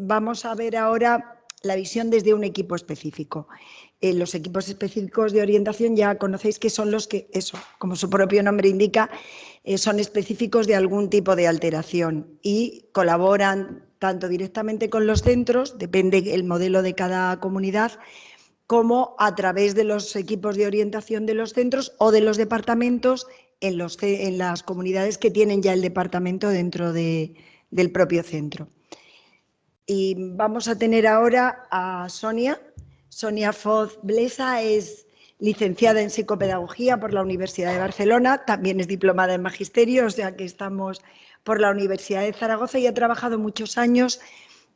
vamos a ver ahora la visión desde un equipo específico. Eh, los equipos específicos de orientación ya conocéis que son los que, eso, como su propio nombre indica, eh, son específicos de algún tipo de alteración y colaboran tanto directamente con los centros, depende el modelo de cada comunidad, como a través de los equipos de orientación de los centros o de los departamentos en, las comunidades que tienen ya el departamento dentro del propio centro. Y vamos a tener ahora a Sonia. Sonia Foz Blesa es licenciada en psicopedagogía por la Universidad de Barcelona, también es diplomada en magisterio, o sea que estamos por la Universidad de Zaragoza y ha trabajado muchos años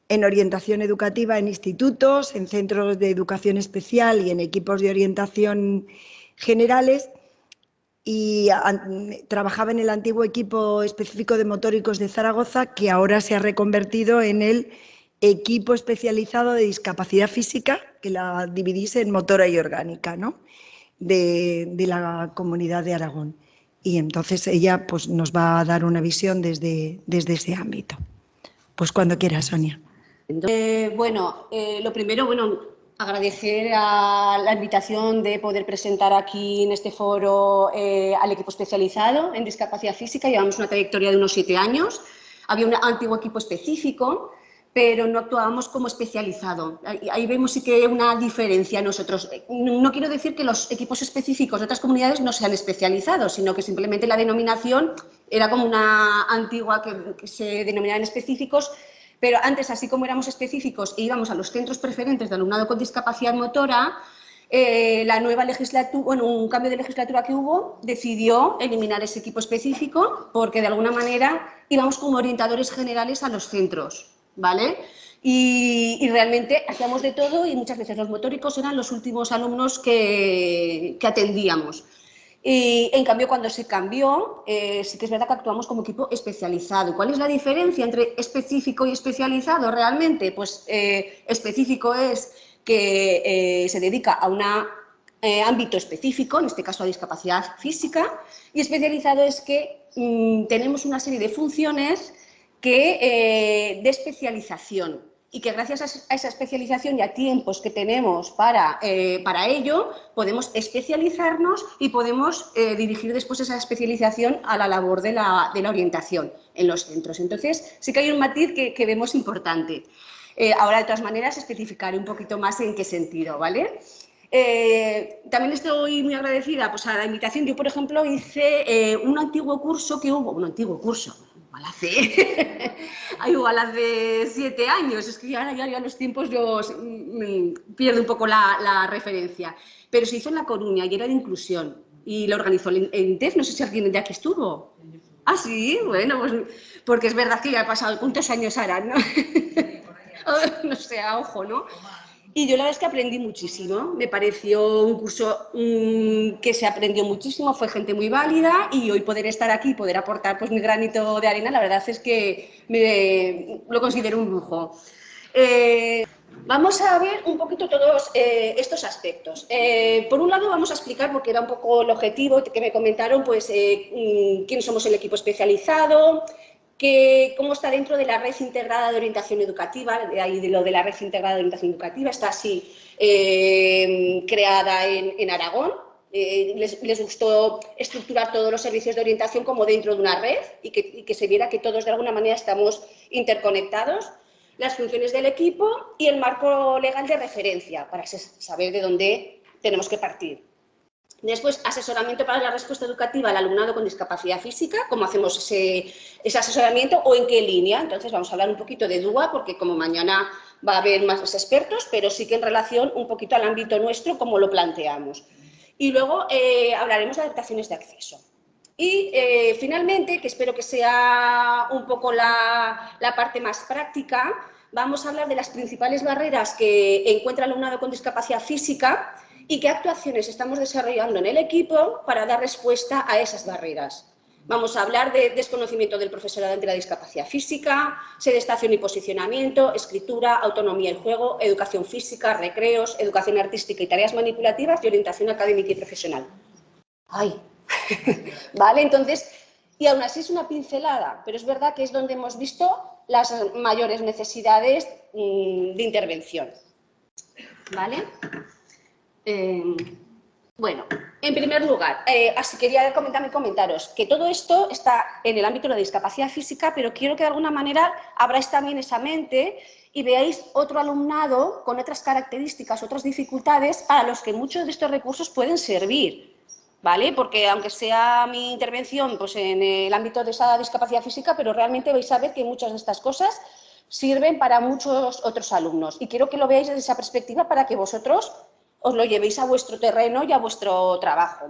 en orientación educativa en institutos, en centros de educación especial y en equipos de orientación generales y trabajaba en el antiguo equipo específico de motóricos de Zaragoza que ahora se ha reconvertido en el equipo especializado de discapacidad física, que la dividís en motora y orgánica, ¿no? de, la comunidad de Aragón. Y entonces ella pues, nos va a dar una visión desde, desde ese ámbito. Pues cuando quiera, Sonia. Eh, bueno, eh, lo primero, bueno, agradecer a la invitación de poder presentar aquí en este foro eh, al equipo especializado en discapacidad física. Llevamos una trayectoria de unos siete años. Había un antiguo equipo específico pero no actuábamos como especializado. Ahí, vemos sí que una diferencia nosotros. No quiero decir que los equipos específicos de otras comunidades no sean especializados, sino que simplemente la denominación era como una antigua que, se denominaban específicos, pero antes, así como éramos específicos e íbamos a los centros preferentes de alumnado con discapacidad motora, eh, la nueva legislatura, bueno, un cambio de legislatura que hubo, decidió eliminar ese equipo específico porque de alguna manera íbamos como orientadores generales a los centros. ¿Vale? Y, realmente hacíamos de todo y muchas veces los motóricos eran los últimos alumnos que, atendíamos. Y en cambio, cuando se cambió, eh, sí que es verdad que actuamos como equipo especializado. ¿Cuál es la diferencia entre específico y especializado realmente? Pues eh, específico es que eh, se dedica a un ámbito específico, en este caso a discapacidad física, y especializado es que mm, tenemos una serie de funciones que, eh, de especialización y que gracias a esa especialización y a tiempos que tenemos para, eh, para ello, podemos especializarnos y podemos eh, dirigir después esa especialización a la labor de la, de la, orientación en los centros. Entonces, sí que hay un matiz que, que vemos importante. ahora, de todas maneras, especificaré un poquito más en qué sentido, ¿vale? también estoy muy agradecida pues, a la invitación. Yo, por ejemplo, hice un antiguo curso que hubo, un antiguo curso, igual hace, igual hace siete años, es que ahora ya, los tiempos yo mm, pierdo un poco la, referencia, pero se hizo en La Coruña y era de inclusión y lo organizó en TEF, no sé si alguien de aquí estuvo. Ah, sí, bueno, pues porque es verdad que ya ha pasado, ¿cuántos años harán? No, no sé, a ojo, ¿no? Y yo la verdad es que aprendí muchísimo, me pareció un curso mm, que se aprendió muchísimo, fue gente muy válida y hoy poder estar aquí y poder aportar pues, mi granito de arena, la verdad es que me, lo considero un lujo. Eh, vamos a ver un poquito todos eh, estos aspectos. Eh, por un lado vamos a explicar, porque era un poco el objetivo que me comentaron, pues mm, quién somos el equipo especializado, que cómo está dentro de la red integrada de orientación educativa, de ahí de lo de la red integrada de orientación educativa, está así eh, creada en, Aragón. Eh, les, gustó estructurar todos los servicios de orientación como dentro de una red y que, se viera que todos de alguna manera estamos interconectados, las funciones del equipo y el marco legal de referencia para saber de dónde tenemos que partir. Después, asesoramiento para la respuesta educativa al alumnado con discapacidad física, cómo hacemos ese, asesoramiento o en qué línea. Entonces, vamos a hablar un poquito de DUA, porque como mañana va a haber más expertos, pero sí que en relación un poquito al ámbito nuestro, cómo lo planteamos. Y luego eh, hablaremos de adaptaciones de acceso. Y eh, finalmente, que espero que sea un poco la, la parte más práctica, vamos a hablar de las principales barreras que encuentra el alumnado con discapacidad física y qué actuaciones estamos desarrollando en el equipo para dar respuesta a esas barreras. Vamos a hablar de desconocimiento del profesorado ante la discapacidad física, sedestación y posicionamiento, escritura, autonomía y juego, educación física, recreos, educación artística y tareas manipulativas y orientación académica y profesional. ¡Ay! vale, entonces, y aún así es una pincelada, pero es verdad que es donde hemos visto las mayores necesidades mm, de intervención. ¿Vale? Em, bueno, en primer lugar, eh, así quería comentaros que todo esto está en el ámbito de la discapacidad física, pero quiero que de alguna manera abráis también esa mente y veáis otro alumnado con otras características, otras dificultades a los que muchos de estos recursos pueden servir. ¿vale? Porque aunque sea mi intervención pues, en el ámbito de esa discapacidad física, pero realmente vais a ver que muchas de estas cosas sirven para muchos otros alumnos. Y quiero que lo veáis desde esa perspectiva para que vosotros os lo llevéis a vuestro terreno y a vuestro trabajo.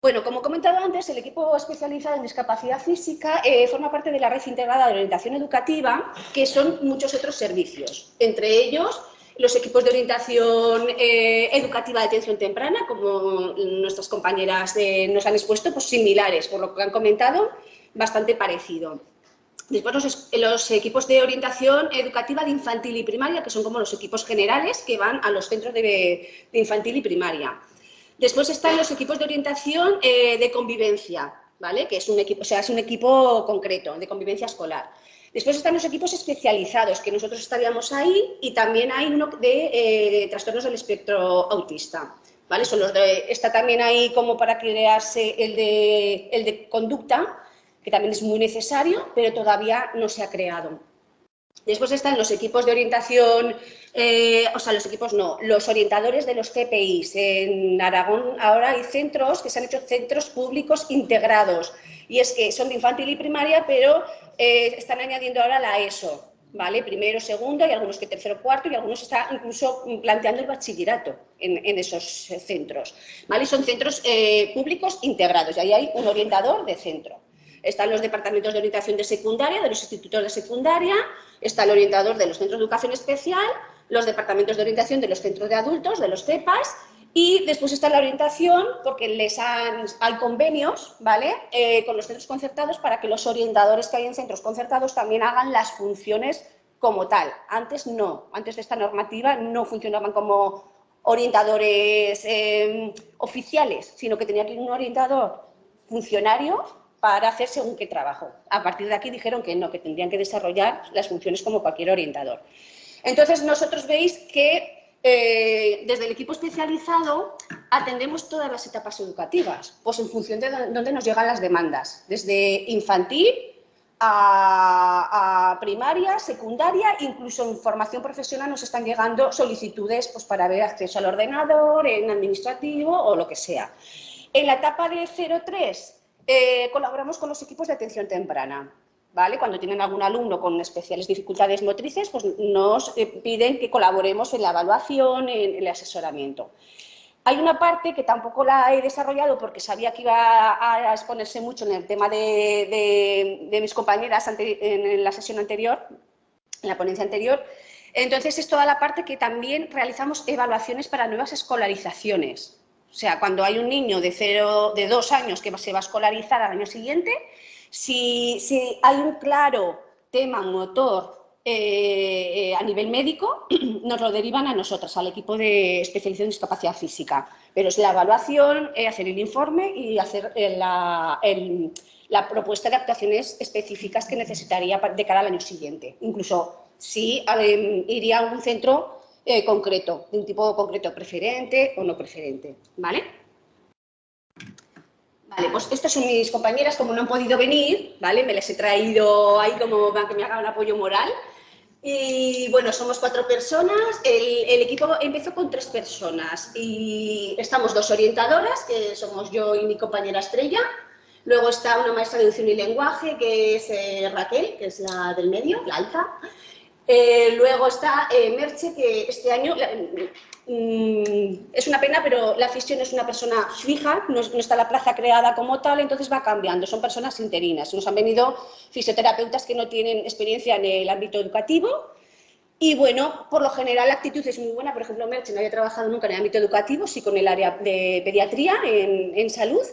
Bueno, como he comentado antes, el equipo especializado en discapacidad física eh, forma parte de la red integrada de orientación educativa, que son muchos otros servicios, entre ellos los equipos de orientación eh, educativa de atención temprana, como nuestras compañeras eh, nos han expuesto, pues similares, por lo que han comentado, bastante parecido. Después los, equipos de orientación educativa de infantil y primaria, que son como los equipos generales que van a los centros de, infantil y primaria. Después están los equipos de orientación eh, de convivencia, ¿vale? que es un equipo, o sea, es un equipo concreto de convivencia escolar. Después están los equipos especializados, que nosotros estaríamos ahí, y también hay uno de eh, trastornos del espectro autista. ¿vale? Son los de, está también ahí como para crearse el de, el de conducta, que también es muy necesario, pero todavía no se ha creado. Después están los equipos de orientación, eh, o sea, los equipos no, los orientadores de los CPIs. En Aragón ahora hay centros que se han hecho centros públicos integrados y es que son de infantil y primaria, pero eh, están añadiendo ahora la ESO, ¿vale? Primero, segundo y algunos que tercero, cuarto y algunos están incluso planteando el bachillerato en, esos centros, ¿vale? son centros eh, públicos integrados y ahí hay un orientador de centro. Están los departamentos de orientación de secundaria, de los institutos de secundaria, está el orientador de los centros de educación especial, los departamentos de orientación de los centros de adultos, de los CEPAS, y después está la orientación, porque les han, hay convenios ¿vale? Eh, con los centros concertados para que los orientadores que hay en centros concertados también hagan las funciones como tal. Antes no, antes de esta normativa no funcionaban como orientadores eh, oficiales, sino que tenía que ir un orientador funcionario para hacer según qué trabajo. A partir de aquí dijeron que no, que tendrían que desarrollar las funciones como cualquier orientador. Entonces, nosotros veis que eh, desde el equipo especializado atendemos todas las etapas educativas, pues en función de dónde nos llegan las demandas, desde infantil a, primaria, secundaria, incluso en formación profesional nos están llegando solicitudes pues, para ver acceso al ordenador, en administrativo o lo que sea. En la etapa de 0-3 eh, colaboramos con los equipos de atención temprana. ¿Vale? Cuando tienen algún alumno con especiales dificultades motrices, pues nos eh, piden que colaboremos en la evaluación, en, el asesoramiento. Hay una parte que tampoco la he desarrollado porque sabía que iba a exponerse mucho en el tema de, mis compañeras en la sesión anterior, en la ponencia anterior. Entonces, es toda la parte que también realizamos evaluaciones para nuevas escolarizaciones. O sea, cuando hay un niño de, cero, de dos años que se va a escolarizar al año siguiente, si, hay un claro tema motor eh, eh, a nivel médico, nos lo derivan a nosotros, al equipo de especialización en discapacidad física. Pero es la evaluación, eh, hacer el informe y hacer la, la, propuesta de actuaciones específicas que necesitaría de cara al año siguiente. Incluso si iría a un centro eh, concreto, de un tipo concreto preferente o no preferente, ¿vale? Vale, pues estas son mis compañeras, como no han podido venir, ¿vale? Me les he traído ahí como para que me hagan apoyo moral. Y bueno, somos cuatro personas, el, el, equipo empezó con tres personas y estamos dos orientadoras, que somos yo y mi compañera Estrella, luego está una maestra de educación y lenguaje, que es eh, Raquel, que es la del medio, la alta, eh, luego está eh, Merche, que este año mm, es una pena, pero la fisión es una persona fija, no, está la plaza creada como tal, entonces va cambiando, son personas interinas. Nos han venido fisioterapeutas que no tienen experiencia en el ámbito educativo y bueno, por lo general la actitud es muy buena, por ejemplo, Merche no había trabajado nunca en el ámbito educativo, sí con el área de pediatría en, en salud,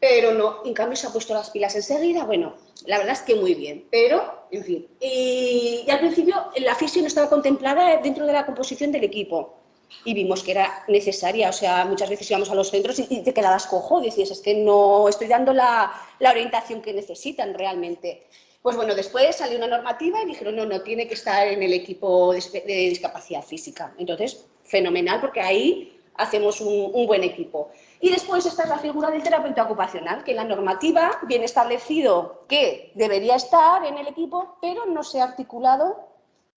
pero no, en cambio se ha puesto las pilas enseguida, bueno, la verdad es que muy bien, pero, en fin. Y, al principio la fisio no estaba contemplada dentro de la composición del equipo, y vimos que era necesaria. O sea, muchas veces íbamos a los centros y, te quedabas cojo, decías, es que no estoy dando la, orientación que necesitan realmente. Pues bueno, después salió una normativa y dijeron, no, no, tiene que estar en el equipo de, discapacidad física. Entonces, fenomenal, porque ahí hacemos un, un, buen equipo. Y después esta es la figura del terapeuta ocupacional, que la normativa viene establecido que debería estar en el equipo, pero no se ha articulado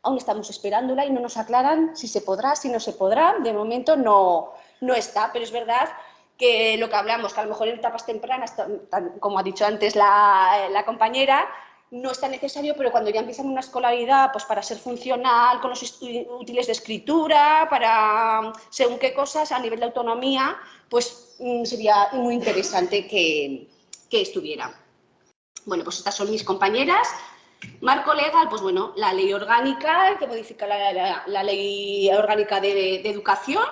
aún estamos esperándola y no nos aclaran si se podrá, si no se podrá. De momento no, no está, pero es verdad que lo que hablamos, que a lo mejor en etapas tempranas, como ha dicho antes la, compañera, no es tan necesario, pero cuando ya empiezan una escolaridad, pues para ser funcional, con los útiles de escritura, para según qué cosas, a nivel de autonomía, pues sería muy interesante que, que estuviera. Bueno, pues estas son mis compañeras. Marco legal, pues bueno, la ley orgánica que modifica la, ley orgánica de, educación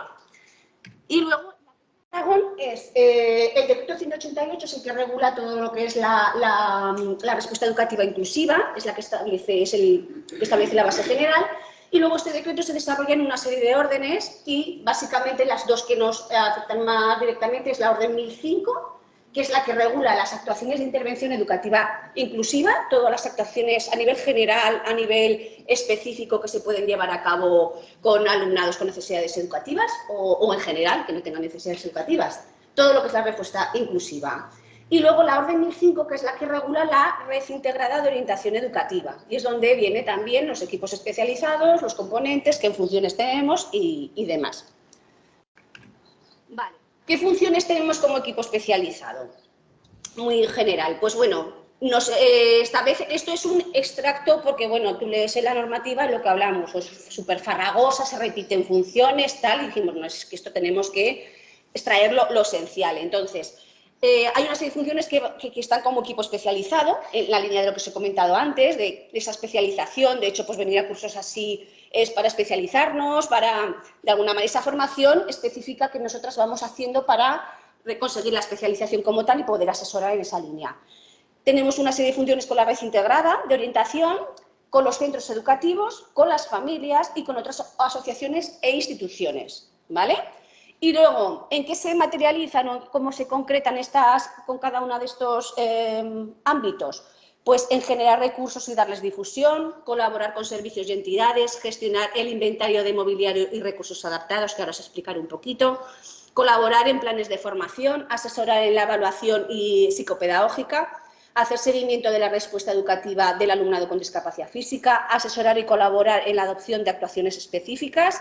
y luego es eh, el decreto 188 es el que regula todo lo que es la, respuesta educativa inclusiva, es la que establece, es el que establece la base general, y luego este decreto se desarrolla en una serie de órdenes y básicamente las dos que nos afectan más directamente es la orden 1005 que es la que regula las actuaciones de intervención educativa inclusiva, todas las actuaciones a nivel general, a nivel específico que se pueden llevar a cabo con alumnados con necesidades educativas o, en general que no tengan necesidades educativas, todo lo que es la respuesta inclusiva. Y luego la Orden 1005, que es la que regula la red integrada de orientación educativa. Y es donde vienen también los equipos especializados, los componentes, qué funciones tenemos y, demás. Vale. ¿Qué funciones tenemos como equipo especializado? Muy general. Pues bueno, nos eh, esto es un extracto porque, bueno, tú lees en la normativa lo que hablamos, es súper farragosa, se repiten funciones, tal, y dijimos, no, es que esto tenemos que extraer lo, esencial. Entonces, eh, hay una serie de funciones que, están como equipo especializado, en la línea de lo que os he comentado antes, de, esa especialización, de hecho, pues venir a cursos así es para especializarnos, para, de alguna manera, esa formación específica que nosotras vamos haciendo para conseguir la especialización como tal y poder asesorar en esa línea. Tenemos una serie de funciones con la red integrada de orientación, con los centros educativos, con las familias y con otras asociaciones e instituciones. ¿vale? Y luego, ¿en qué se materializan o cómo se concretan estas con cada uno de estos eh, ámbitos? Pues en generar recursos y darles difusión, colaborar con servicios y entidades, gestionar el inventario de mobiliario y recursos adaptados, que ahora os explicaré un poquito, colaborar en planes de formación, asesorar en la evaluación y psicopedagógica, hacer seguimiento de la respuesta educativa del alumnado con discapacidad física, asesorar y colaborar en la adopción de actuaciones específicas,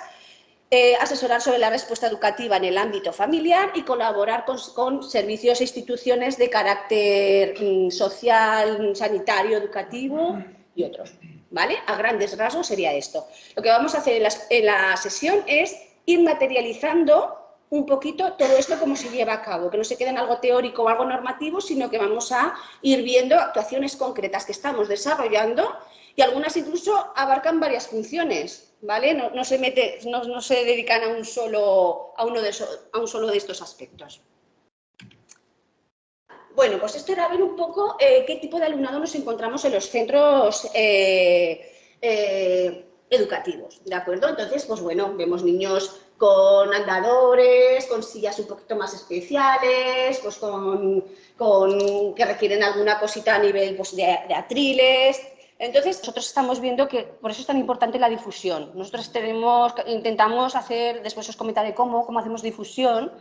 eh, asesorar sobre la respuesta educativa en el ámbito familiar y colaborar con, servicios e instituciones de carácter mm, social, sanitario, educativo y otros. ¿Vale? A grandes rasgos sería esto. Lo que vamos a hacer en la, sesión es ir materializando un poquito todo esto cómo se lleva a cabo, que no se quede en algo teórico o algo normativo, sino que vamos a ir viendo actuaciones concretas que estamos desarrollando y algunas incluso abarcan varias funciones, No, se, mete, no, se dedican a un, solo, a, uno de estos aspectos. Bueno, pues esto era ver un poco eh, qué tipo de alumnado nos encontramos en los centros eh, eh, educativos, ¿de acuerdo? Entonces, pues bueno, vemos niños con andadores, con sillas un poquito más especiales, pues con, que requieren alguna cosita a nivel pues, de atriles, entonces, nosotros estamos viendo que por eso es tan importante la difusión. Nosotros intentamos hacer, después os comentaré cómo, cómo hacemos difusión,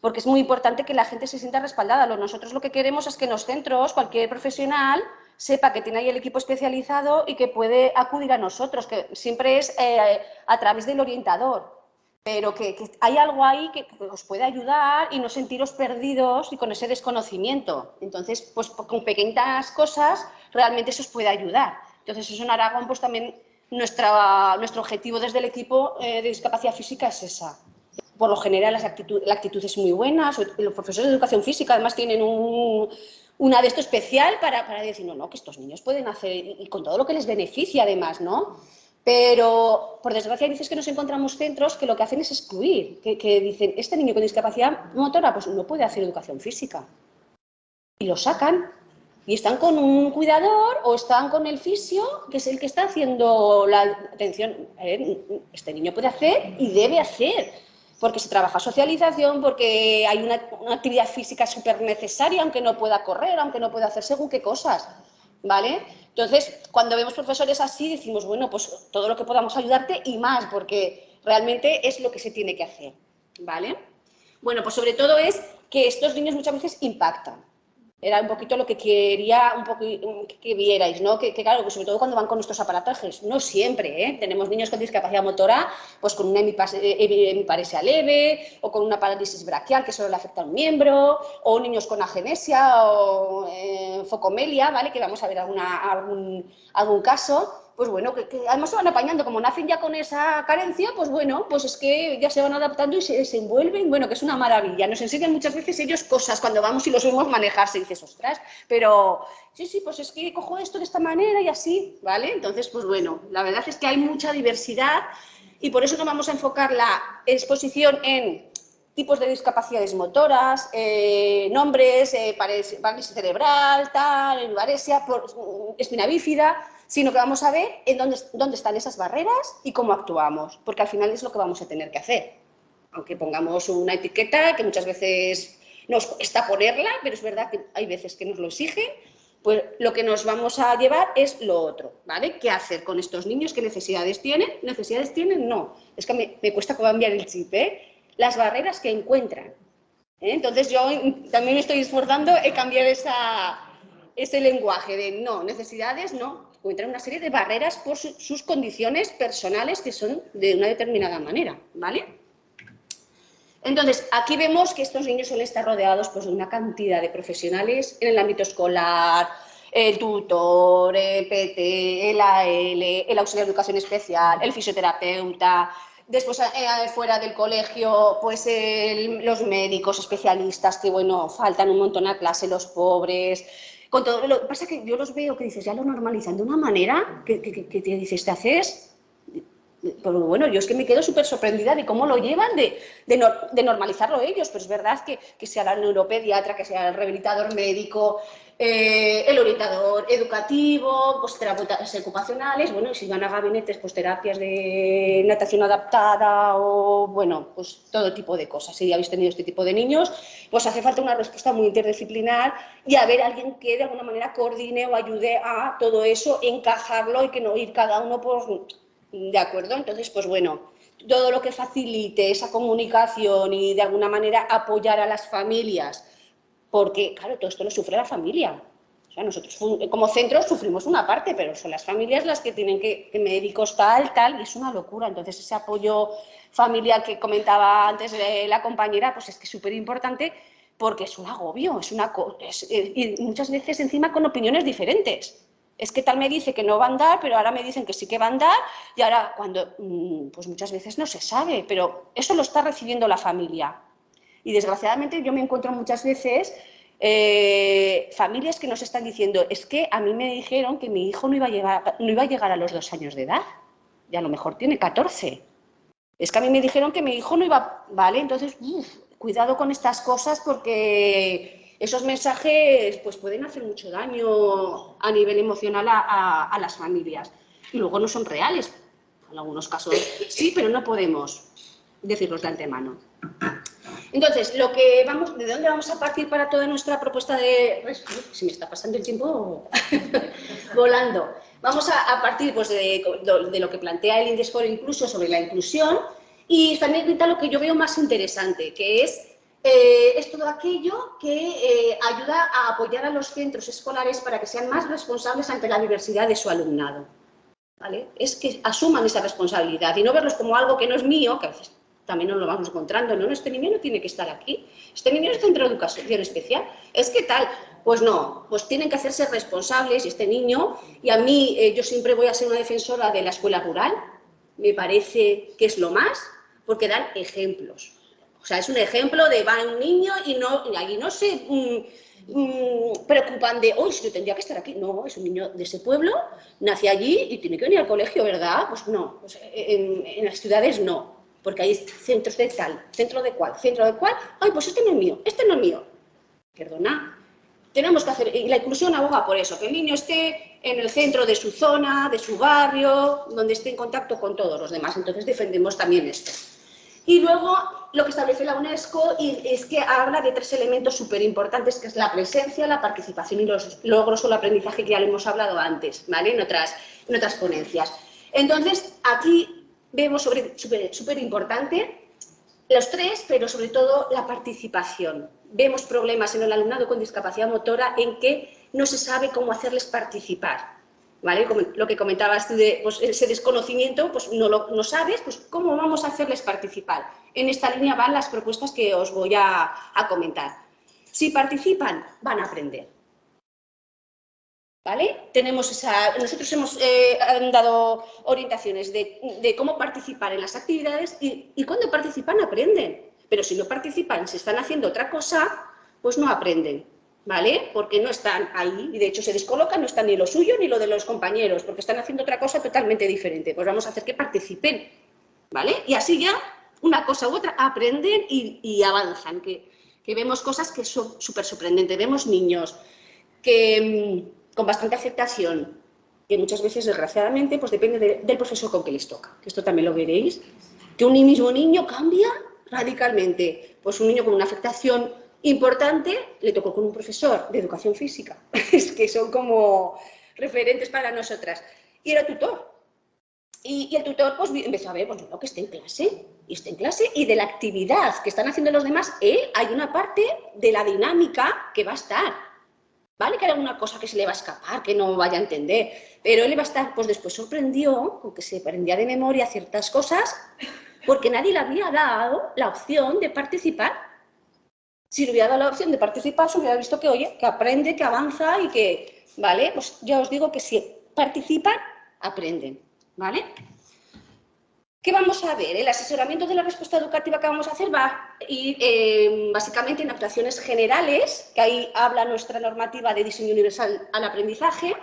porque es muy importante que la gente se sienta respaldada. Nosotros lo que queremos es que en los centros cualquier profesional sepa que tiene ahí el equipo especializado y que puede acudir a nosotros, que siempre es eh, a través del orientador, pero que, hay algo ahí que, os puede ayudar y no sentiros perdidos y con ese desconocimiento. Entonces, pues con pequeñas cosas realmente eso os puede ayudar. Entonces, eso en Aragón, pues también nuestra, nuestro objetivo desde el equipo eh, de discapacidad física es esa. Por lo general, la actitud es muy buena, los profesores de educación física además tienen un, una de esto especial para, para, decir, no, no, que estos niños pueden hacer, y con todo lo que les beneficia además, ¿no? Pero, por desgracia, veces que nos encontramos centros que lo que hacen es excluir, que, que dicen, este niño con discapacidad motora, pues no puede hacer educación física. Y lo sacan y están con un cuidador o están con el fisio, que es el que está haciendo la atención. este niño puede hacer y debe hacer, porque se trabaja socialización, porque hay una, actividad física súper necesaria, aunque no pueda correr, aunque no pueda hacer según qué cosas, ¿vale? Entonces, cuando vemos profesores así, decimos, bueno, pues todo lo que podamos ayudarte y más, porque realmente es lo que se tiene que hacer, ¿vale? Bueno, pues sobre todo es que estos niños muchas veces impactan, era un poquito lo que quería un poco que vierais, ¿no? Que, claro, sobre todo cuando van con estos aparatajes, no siempre, ¿eh? Tenemos niños con discapacidad motora, pues con una hemiparesia leve, o con una parálisis braquial que solo le afecta a un miembro, o niños con agenesia o eh, focomelia, ¿vale? Que vamos a ver alguna, algún, algún caso pues bueno, que, además se van apañando, como nacen ya con esa carencia, pues bueno, pues es que ya se van adaptando y se desenvuelven, bueno, que es una maravilla. Nos enseñan muchas veces ellos cosas cuando vamos y los vemos manejarse y dices, ostras, pero sí, sí, pues es que cojo esto de esta manera y así, ¿vale? Entonces, pues bueno, la verdad es que hay mucha diversidad y por eso nos vamos a enfocar la exposición en tipos de discapacidades motoras, eh, nombres, eh, parálisis cerebral, tal, varesia, espina bífida, sino que vamos a ver en dónde, dónde están esas barreras y cómo actuamos, porque al final es lo que vamos a tener que hacer. Aunque pongamos una etiqueta que muchas veces nos cuesta ponerla, pero es verdad que hay veces que nos lo exigen, pues lo que nos vamos a llevar es lo otro, ¿vale? ¿Qué hacer con estos niños? ¿Qué necesidades tienen? ¿Necesidades tienen? No. Es que me, me cuesta cambiar el chip, ¿eh? Las barreras que encuentran. ¿eh? Entonces yo también me estoy esforzando en cambiar esa, ese lenguaje de no, necesidades no, encuentran una serie de barreras por sus condiciones personales que son de una determinada manera, ¿vale? Entonces, aquí vemos que estos niños suelen estar rodeados pues, de una cantidad de profesionales en el ámbito escolar, el tutor, el PT, el AL, el auxiliar de educación especial, el fisioterapeuta, después eh, fuera del colegio, pues los médicos especialistas que, bueno, faltan un montón a clase, los pobres, lo que pasa que yo los veo que dices, ya lo normalizan de una manera que, te dices, te haces pero bueno, yo es que me quedo súper sorprendida de cómo lo llevan, de, de, normalizarlo ellos, pero es verdad que, que sea la neuropediatra, que sea el rehabilitador médico, eh, el orientador educativo, pues terapeutas ocupacionales, bueno, y si van a gabinetes, pues terapias de natación adaptada o, bueno, pues todo tipo de cosas. Si habéis tenido este tipo de niños, pues hace falta una respuesta muy interdisciplinar y haber alguien que de alguna manera coordine o ayude a todo eso, encajarlo y que no ir cada uno por... ¿De acuerdo? Entonces, pues bueno, todo lo que facilite esa comunicación y de alguna manera apoyar a las familias porque, claro, todo esto lo sufre la familia. O sea, nosotros como centro sufrimos una parte, pero son las familias las que tienen que, que médicos tal, tal, y es una locura. Entonces, ese apoyo familiar que comentaba antes la compañera, pues es que es súper importante porque es un agobio, es una eh, y muchas veces encima con opiniones diferentes. Es que tal me dice que no va a andar, pero ahora me dicen que sí que va a andar, y ahora cuando, mm, pues muchas veces no se sabe, pero eso lo está recibiendo la familia. Y desgraciadamente yo me encuentro muchas veces eh, familias que nos están diciendo, es que a mí me dijeron que mi hijo no iba a llegar, no iba a, llegar a los dos años de edad, y a lo mejor tiene 14. Es que a mí me dijeron que mi hijo no iba, ¿vale? Entonces, cuidado con estas cosas porque esos mensajes pues, pueden hacer mucho daño a nivel emocional a las familias. Y luego no son reales. En algunos casos sí, pero no podemos decirlos de antemano. Entonces, lo que vamos, ¿de dónde vamos a partir para toda nuestra propuesta de... Se me está pasando el tiempo volando. Vamos a, partir pues, de, lo que plantea el Indesfor incluso sobre la inclusión y también lo que yo veo más interesante, que es, eh, es todo aquello que eh, ayuda a apoyar a los centros escolares para que sean más responsables ante la diversidad de su alumnado. ¿Vale? Es que asuman esa responsabilidad y no verlos como algo que no es mío, que a veces también nos lo vamos encontrando, no, este niño no tiene que estar aquí, este niño es centro de educación especial, es que tal, pues no, pues tienen que hacerse responsables este niño, y a mí eh, yo siempre voy a ser una defensora de la escuela rural, me parece que es lo más, porque dan ejemplos. O sea, es un ejemplo de va un niño y no, y no se mm, mm, preocupan de, hoy yo tendría que estar aquí. No, es un niño de ese pueblo, nace allí y tiene que venir al colegio, ¿verdad? Pues no, pues en las ciudades no porque hay centros de tal, centro de cual, centro de cual, ay, pues este no es mío, este no es mío. Perdona, tenemos que hacer, y la inclusión aboga por eso, que el niño esté en el centro de su zona, de su barrio, donde esté en contacto con todos los demás. Entonces defendemos también esto. Y luego lo que establece la UNESCO es que habla de tres elementos súper importantes, que es la presencia, la participación y los logros o el aprendizaje que ya lo hemos hablado antes, ¿vale? En otras, en otras ponencias. Entonces, aquí vemos súper importante los tres, pero sobre todo la participación. Vemos problemas en el alumnado con discapacidad motora en que no se sabe cómo hacerles participar. Lo que comentabas tú de pues, ese desconocimiento, pues no lo no sabes, pues cómo vamos a hacerles participar. En esta línea van las propuestas que os voy a, comentar. Si participan, van a aprender. ¿Vale? Tenemos esa, nosotros hemos eh, dado orientaciones de, cómo participar en las actividades y, y cuando participan aprenden. Pero si no participan, si están haciendo otra cosa, pues no aprenden. ¿Vale? Porque no están ahí y de hecho se descolocan, no están ni lo suyo ni lo de los compañeros, porque están haciendo otra cosa totalmente diferente. Pues vamos a hacer que participen, ¿vale? Y así ya una cosa u otra aprenden y, avanzan, que, vemos cosas que son súper sorprendentes. Vemos niños que mm, con bastante aceptación, que muchas veces, desgraciadamente, pues depende del profesor con que les toca, que esto también lo veréis, que un mismo niño cambia radicalmente. Pues un niño con una afectación importante le tocó con un profesor de educación física, es que son como referentes para nosotras, y era tutor. Y, el tutor pues empezó a ver, pues no, que esté en clase, y esté en clase, y de la actividad que están haciendo los demás, él hay una parte de la dinámica que va a estar. Vale que hay alguna cosa que se le va a escapar, que no vaya a entender, pero él va a estar, pues después sorprendió, con que se aprendía de memoria ciertas cosas, porque nadie le había dado la opción de participar. Si le hubiera dado la opción de participar, se hubiera visto que, oye, que aprende, que avanza y que, ¿vale? Pues ya os digo que si participan, aprenden, ¿vale? ¿Qué vamos a ver? El asesoramiento de la respuesta educativa que vamos a hacer va a ir eh, básicamente en actuaciones generales, que ahí habla nuestra normativa de diseño universal al aprendizaje,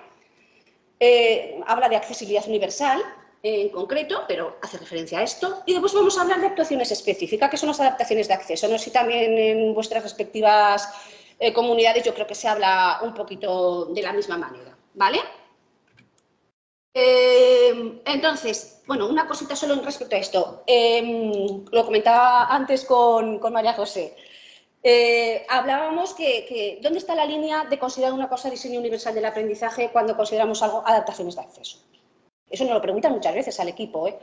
eh, habla de accesibilidad universal, en concreto, pero hace referencia a esto. Y después vamos a hablar de actuaciones específicas, que son las adaptaciones de acceso. No sé si también en vuestras respectivas eh, comunidades yo creo que se habla un poquito de la misma manera, ¿vale? Eh, entonces, bueno, una cosita solo respecto a esto. Em, lo comentaba antes con, María José. Eh, hablábamos que, que, ¿dónde está la línea de considerar una cosa diseño universal del aprendizaje cuando consideramos algo adaptaciones de acceso? Eso nos lo preguntan muchas veces al equipo. ¿eh?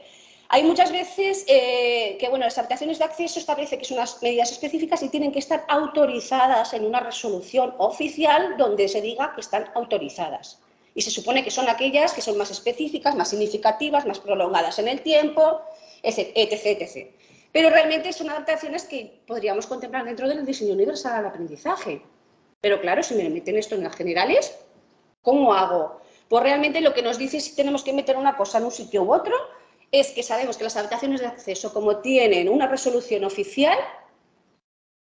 Hay muchas veces eh, que, bueno, las habitaciones de acceso establece que son unas medidas específicas y tienen que estar autorizadas en una resolución oficial donde se diga que están autorizadas. Y se supone que son aquellas que son más específicas, más significativas, más prolongadas en el tiempo, etc, etc. Pero realmente son adaptaciones que podríamos contemplar dentro del diseño universal al aprendizaje. Pero claro, si me meten esto en las generales, ¿cómo hago? Pues realmente lo que nos dice si tenemos que meter una cosa en un sitio u otro es que sabemos que las habitaciones de acceso, como tienen una resolución oficial,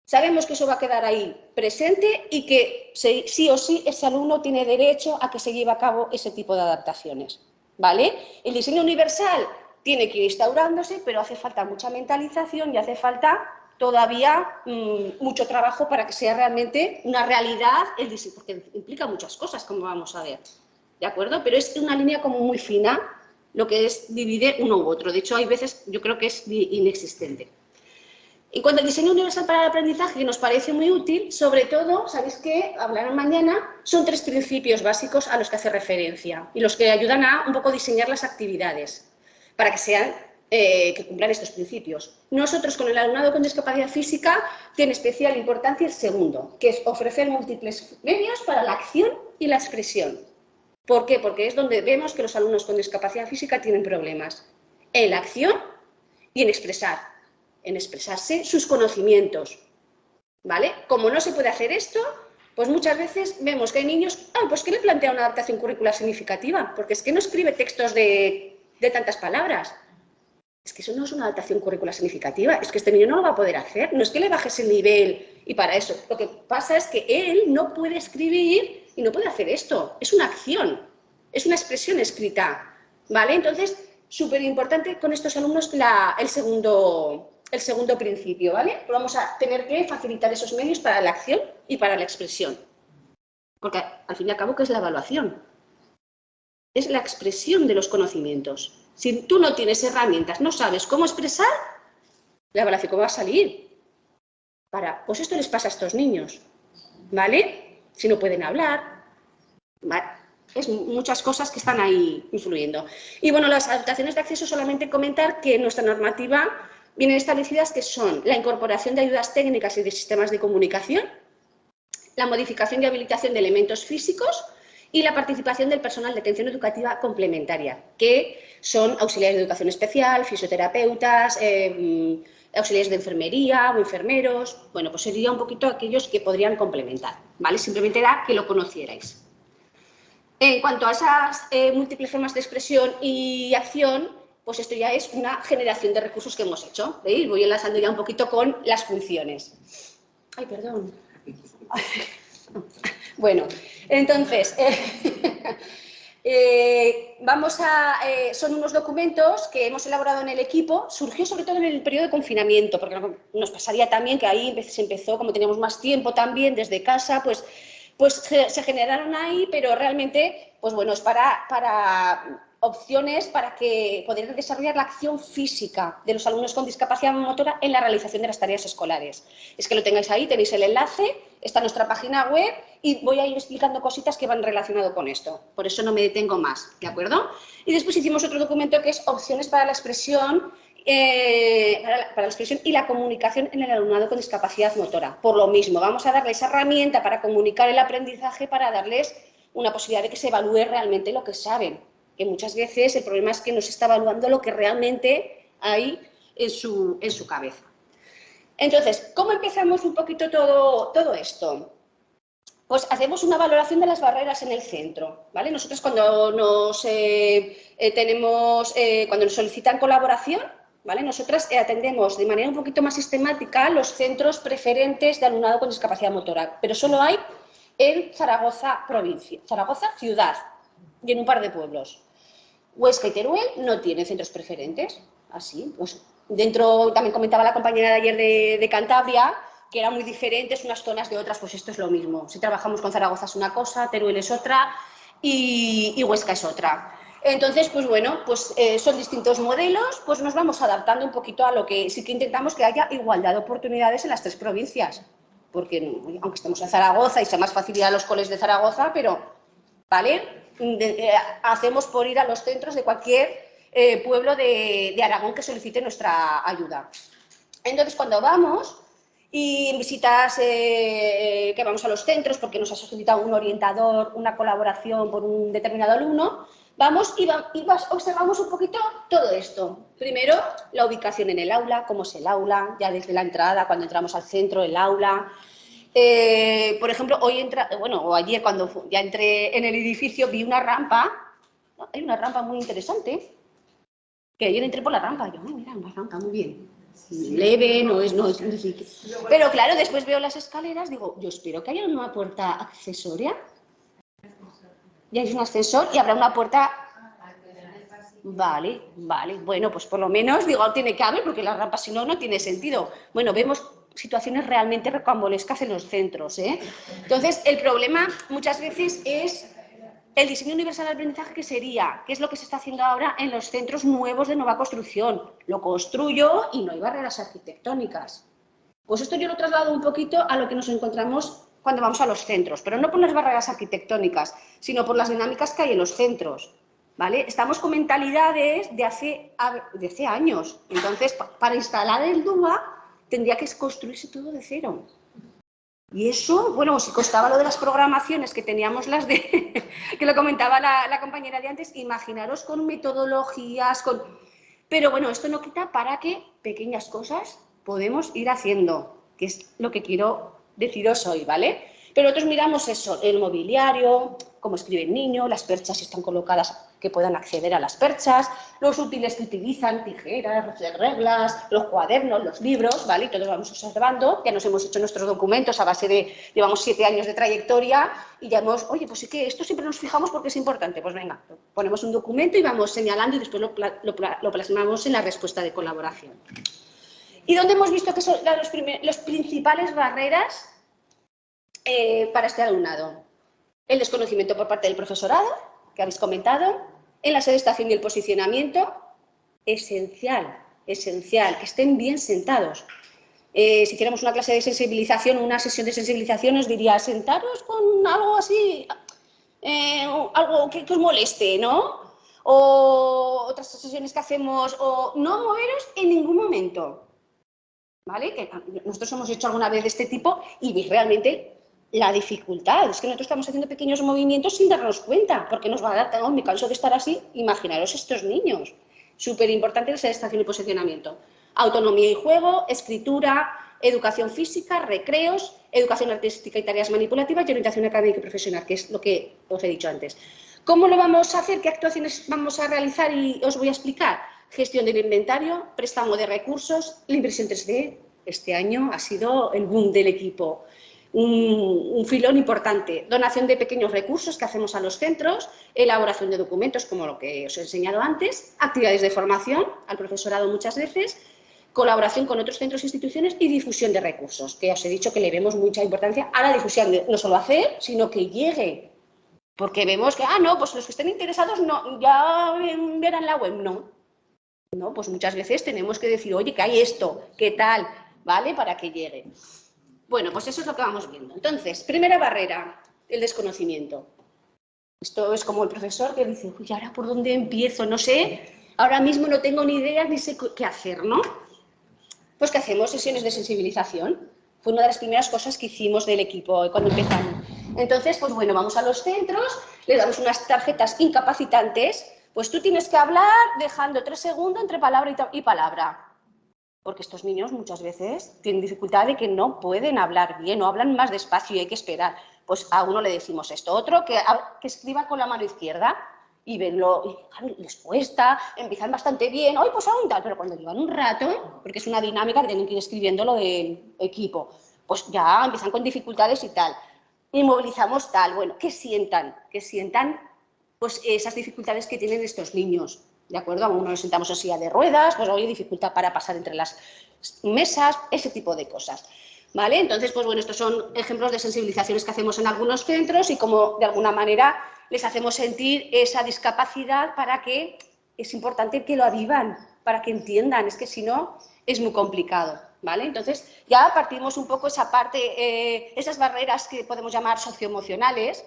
sabemos que eso va a quedar ahí presente y que sí o sí ese alumno tiene derecho a que se lleve a cabo ese tipo de adaptaciones. ¿vale? El diseño universal tiene que ir instaurándose, pero hace falta mucha mentalización y hace falta todavía mm, mucho trabajo para que sea realmente una realidad el diseño, porque implica muchas cosas, como vamos a ver. ¿De acuerdo? Pero es una línea como muy fina lo que es divide uno u otro. De hecho, hay veces yo creo que es inexistente. En cuanto al diseño universal para el aprendizaje, que nos parece muy útil, sobre todo, sabéis que hablarán mañana, son tres principios básicos a los que hace referencia y los que ayudan a un poco diseñar las actividades para que sean eh, que cumplan estos principios. Nosotros, con el alumnado con discapacidad física, tiene especial importancia el segundo, que es ofrecer múltiples medios para la acción y la expresión. ¿Por qué? Porque es donde vemos que los alumnos con discapacidad física tienen problemas. En la acción y en expresar, en expresarse sus conocimientos. ¿Vale? Como no se puede hacer esto, pues muchas veces vemos que hay niños, ah, pues que le plantea una adaptación curricular significativa, porque es que no escribe textos de, de tantas palabras. Es que eso no es una adaptación curricular significativa, es que este niño no lo va a poder hacer, no es que le bajes el nivel y para eso. Lo que pasa es que él no puede escribir y no puede hacer esto. Es una acción, es una expresión escrita, ¿vale? Entonces, súper importante con estos alumnos el, segundo, el segundo principio, ¿vale? Vamos a tener que facilitar esos medios para la acción y para la expresión. Porque al fin y al cabo, ¿qué es la evaluación? Es la expresión de los conocimientos. Si tú no tienes herramientas, no sabes cómo expresar, la evaluación ¿cómo va a salir? Para, pues esto les pasa a estos niños, ¿vale? Si no pueden hablar, es muchas cosas que están ahí influyendo. Y bueno, las adaptaciones de acceso, solamente comentar que nuestra normativa vienen establecidas que son la incorporación de ayudas técnicas y de sistemas de comunicación, la modificación y habilitación de elementos físicos y la participación del personal de atención educativa complementaria, que son auxiliares de educación especial, fisioterapeutas, eh, auxiliares de enfermería o enfermeros. Bueno, pues sería un poquito aquellos que podrían complementar, ¿vale? Simplemente era que lo conocierais. En cuanto a esas eh, múltiples formas de expresión y acción, pues esto ya es una generación de recursos que hemos hecho. ¿veis? Voy enlazando ya un poquito con las funciones. Ay, perdón. Bueno, entonces, eh, eh, vamos a, son unos documentos que hemos elaborado en el equipo, surgió sobre todo en el periodo de confinamiento, porque nos pasaría también que ahí se empezó, como teníamos más tiempo también desde casa, pues pues se, generaron ahí, pero realmente, pues bueno, es para, para opciones para que poder desarrollar la acción física de los alumnos con discapacidad motora en la realización de las tareas escolares. Es que lo tengáis ahí, tenéis el enlace, está nuestra página web y voy a ir explicando cositas que van relacionado con esto. Por eso no me detengo más, ¿de acuerdo? Y después hicimos otro documento que es opciones para la expresión eh, para, la, expresión y la comunicación en el alumnado con discapacidad motora. Por lo mismo, vamos a darles herramienta para comunicar el aprendizaje, para darles una posibilidad de que se evalúe realmente lo que saben. Que muchas veces el problema es que no se está evaluando lo que realmente hay en su, en su cabeza. Entonces, ¿cómo empezamos un poquito todo, todo esto? Pues hacemos una valoración de las barreras en el centro, ¿vale? Nosotros cuando nos, eh, eh, tenemos, cuando nos solicitan colaboración, nosotras eh, atendemos de manera un poquito más sistemática los centros preferentes de alumnado con discapacidad motora, pero solo hay en Zaragoza provincia, Zaragoza ciudad y en un par de pueblos. Huesca y Teruel no tienen centros preferentes, así, pues dentro, también comentaba la compañera de ayer de, Cantabria, que eran muy diferentes unas zonas de otras, pues esto es lo mismo. Si trabajamos con Zaragoza es una cosa, Teruel es otra y Huesca es otra. Entonces, pues bueno, pues eh, son distintos modelos, pues nos vamos adaptando un poquito a lo que sí que intentamos que haya igualdad de oportunidades en las tres provincias, porque aunque estemos en Zaragoza y sea más facilidad los coles de Zaragoza, pero, ¿vale? Eh, hacemos por ir a los centros de cualquier eh, pueblo de, de Aragón que solicite nuestra ayuda. Entonces, cuando vamos, y visitas que vamos a los centros porque nos ha solicitado un orientador, una colaboración por un determinado alumno, Vamos y, observamos un poquito todo esto. Primero, la ubicación en el aula, cómo es el aula, ya desde la entrada, cuando entramos al centro del aula. Eh, por ejemplo, hoy entra, bueno, o ayer cuando ya entré en el edificio vi una rampa, hay una rampa muy interesante, que ayer entré por la rampa, yo, mira, una rampa muy bien, leve, no es, no es, Pero claro, después veo las escaleras, digo, yo espero que haya una puerta accesoria ya hay un ascensor y habrá una puerta. Vale, vale. Bueno, pues por lo menos, digo, tiene que haber, porque la rampa si no, no tiene sentido. Bueno, vemos situaciones realmente recambolescas en los centros. ¿eh? Entonces, el problema muchas veces es el diseño universal de aprendizaje, que sería, ¿qué es lo que se está haciendo ahora en los centros nuevos de nueva construcción? Lo construyo y no hay barreras arquitectónicas. Pues esto yo lo traslado un poquito a lo que nos encontramos cuando vamos a los centros, pero no por las barreras arquitectónicas, sino por las dinámicas que hay en los centros. ¿vale? Estamos con mentalidades de hace, de hace años. Entonces, para instalar el DUA tendría que construirse todo de cero. Y eso, bueno, si costaba lo de las programaciones que teníamos las de, que lo comentaba la, compañera de antes, imaginaros con metodologías, con... Pero bueno, esto no quita para que pequeñas cosas podemos ir haciendo, que es lo que quiero deciros hoy, ¿vale? Pero nosotros miramos eso, el mobiliario, cómo escribe el niño, las perchas están colocadas que puedan acceder a las perchas, los útiles que utilizan, tijeras, reglas, los cuadernos, los libros, ¿vale? Y todos vamos observando, ya nos hemos hecho nuestros documentos a base de, llevamos siete años de trayectoria y ya hemos, oye, pues sí que esto siempre nos fijamos porque es importante, pues venga, ponemos un documento y vamos señalando y después lo, lo plasmamos en la respuesta de colaboración. ¿Y dónde hemos visto que son las principales barreras eh, para este alumnado? el desconocimiento por parte del profesorado, que habéis comentado, en la sedestación y el posicionamiento, esencial, esencial, que estén bien sentados. Eh, si hiciéramos una clase de sensibilización, una sesión de sensibilización, os diría, sentaros con algo así, eh, algo que, que, os moleste, ¿no? O otras sesiones que hacemos, o no moveros en ningún momento, ¿vale? Que nosotros hemos hecho alguna vez de este tipo y realmente la dificultad. Es que nosotros estamos haciendo pequeños movimientos sin darnos cuenta, porque nos va a dar, oh, me canso de estar así, imaginaros estos niños. Súper importante la estación y posicionamiento. Autonomía y juego, escritura, educación física, recreos, educación artística y tareas manipulativas y orientación académica y profesional, que es lo que os he dicho antes. ¿Cómo lo vamos a hacer? ¿Qué actuaciones vamos a realizar? Y os voy a explicar. Gestión del inventario, préstamo de recursos, la impresión 3D. Este año ha sido el boom del equipo un, filón importante. Donación de pequeños recursos que hacemos a los centros, elaboración de documentos, como lo que os he enseñado antes, actividades de formación al profesorado muchas veces, colaboración con otros centros e instituciones y difusión de recursos, que os he dicho que le vemos mucha importancia a la difusión, no solo hacer, sino que llegue. Porque vemos que, ah, no, pues los que estén interesados no, ya verán la web, no. No, pues muchas veces tenemos que decir, oye, que hay esto, ¿qué tal? ¿Vale? Para que llegue. Bueno, pues eso es lo que vamos viendo. Entonces, primera barrera, el desconocimiento. Esto es como el profesor que dice, uy, ¿ahora por dónde empiezo? No sé, ahora mismo no tengo ni idea ni sé qué hacer, ¿no? Pues que hacemos sesiones de sensibilización. Fue una de las primeras cosas que hicimos del equipo cuando empezamos. Entonces, pues bueno, vamos a los centros, le damos unas tarjetas incapacitantes, pues tú tienes que hablar dejando tres segundos entre palabra y palabra porque estos niños muchas veces tienen dificultad de que no pueden hablar bien o hablan más despacio y hay que esperar. Pues a uno le decimos esto, otro que, que escriba con la mano izquierda y venlo, y les cuesta, empiezan bastante bien, hoy pues aún tal, pero cuando llevan un rato, porque es una dinámica que tienen que ir escribiendo lo del equipo, pues ya empiezan con dificultades y tal. Y movilizamos tal, bueno, que sientan, que sientan pues esas dificultades que tienen estos niños. ¿De acuerdo? A uno nos sentamos en silla de ruedas, pues hay dificultad para pasar entre las mesas, ese tipo de cosas. ¿Vale? Entonces, pues bueno, estos son ejemplos de sensibilizaciones que hacemos en algunos centros y como de alguna manera les hacemos sentir esa discapacidad para que es importante que lo avivan, para que entiendan, es que si no es muy complicado. ¿Vale? Entonces, ya partimos un poco esa parte, eh, esas barreras que podemos llamar socioemocionales,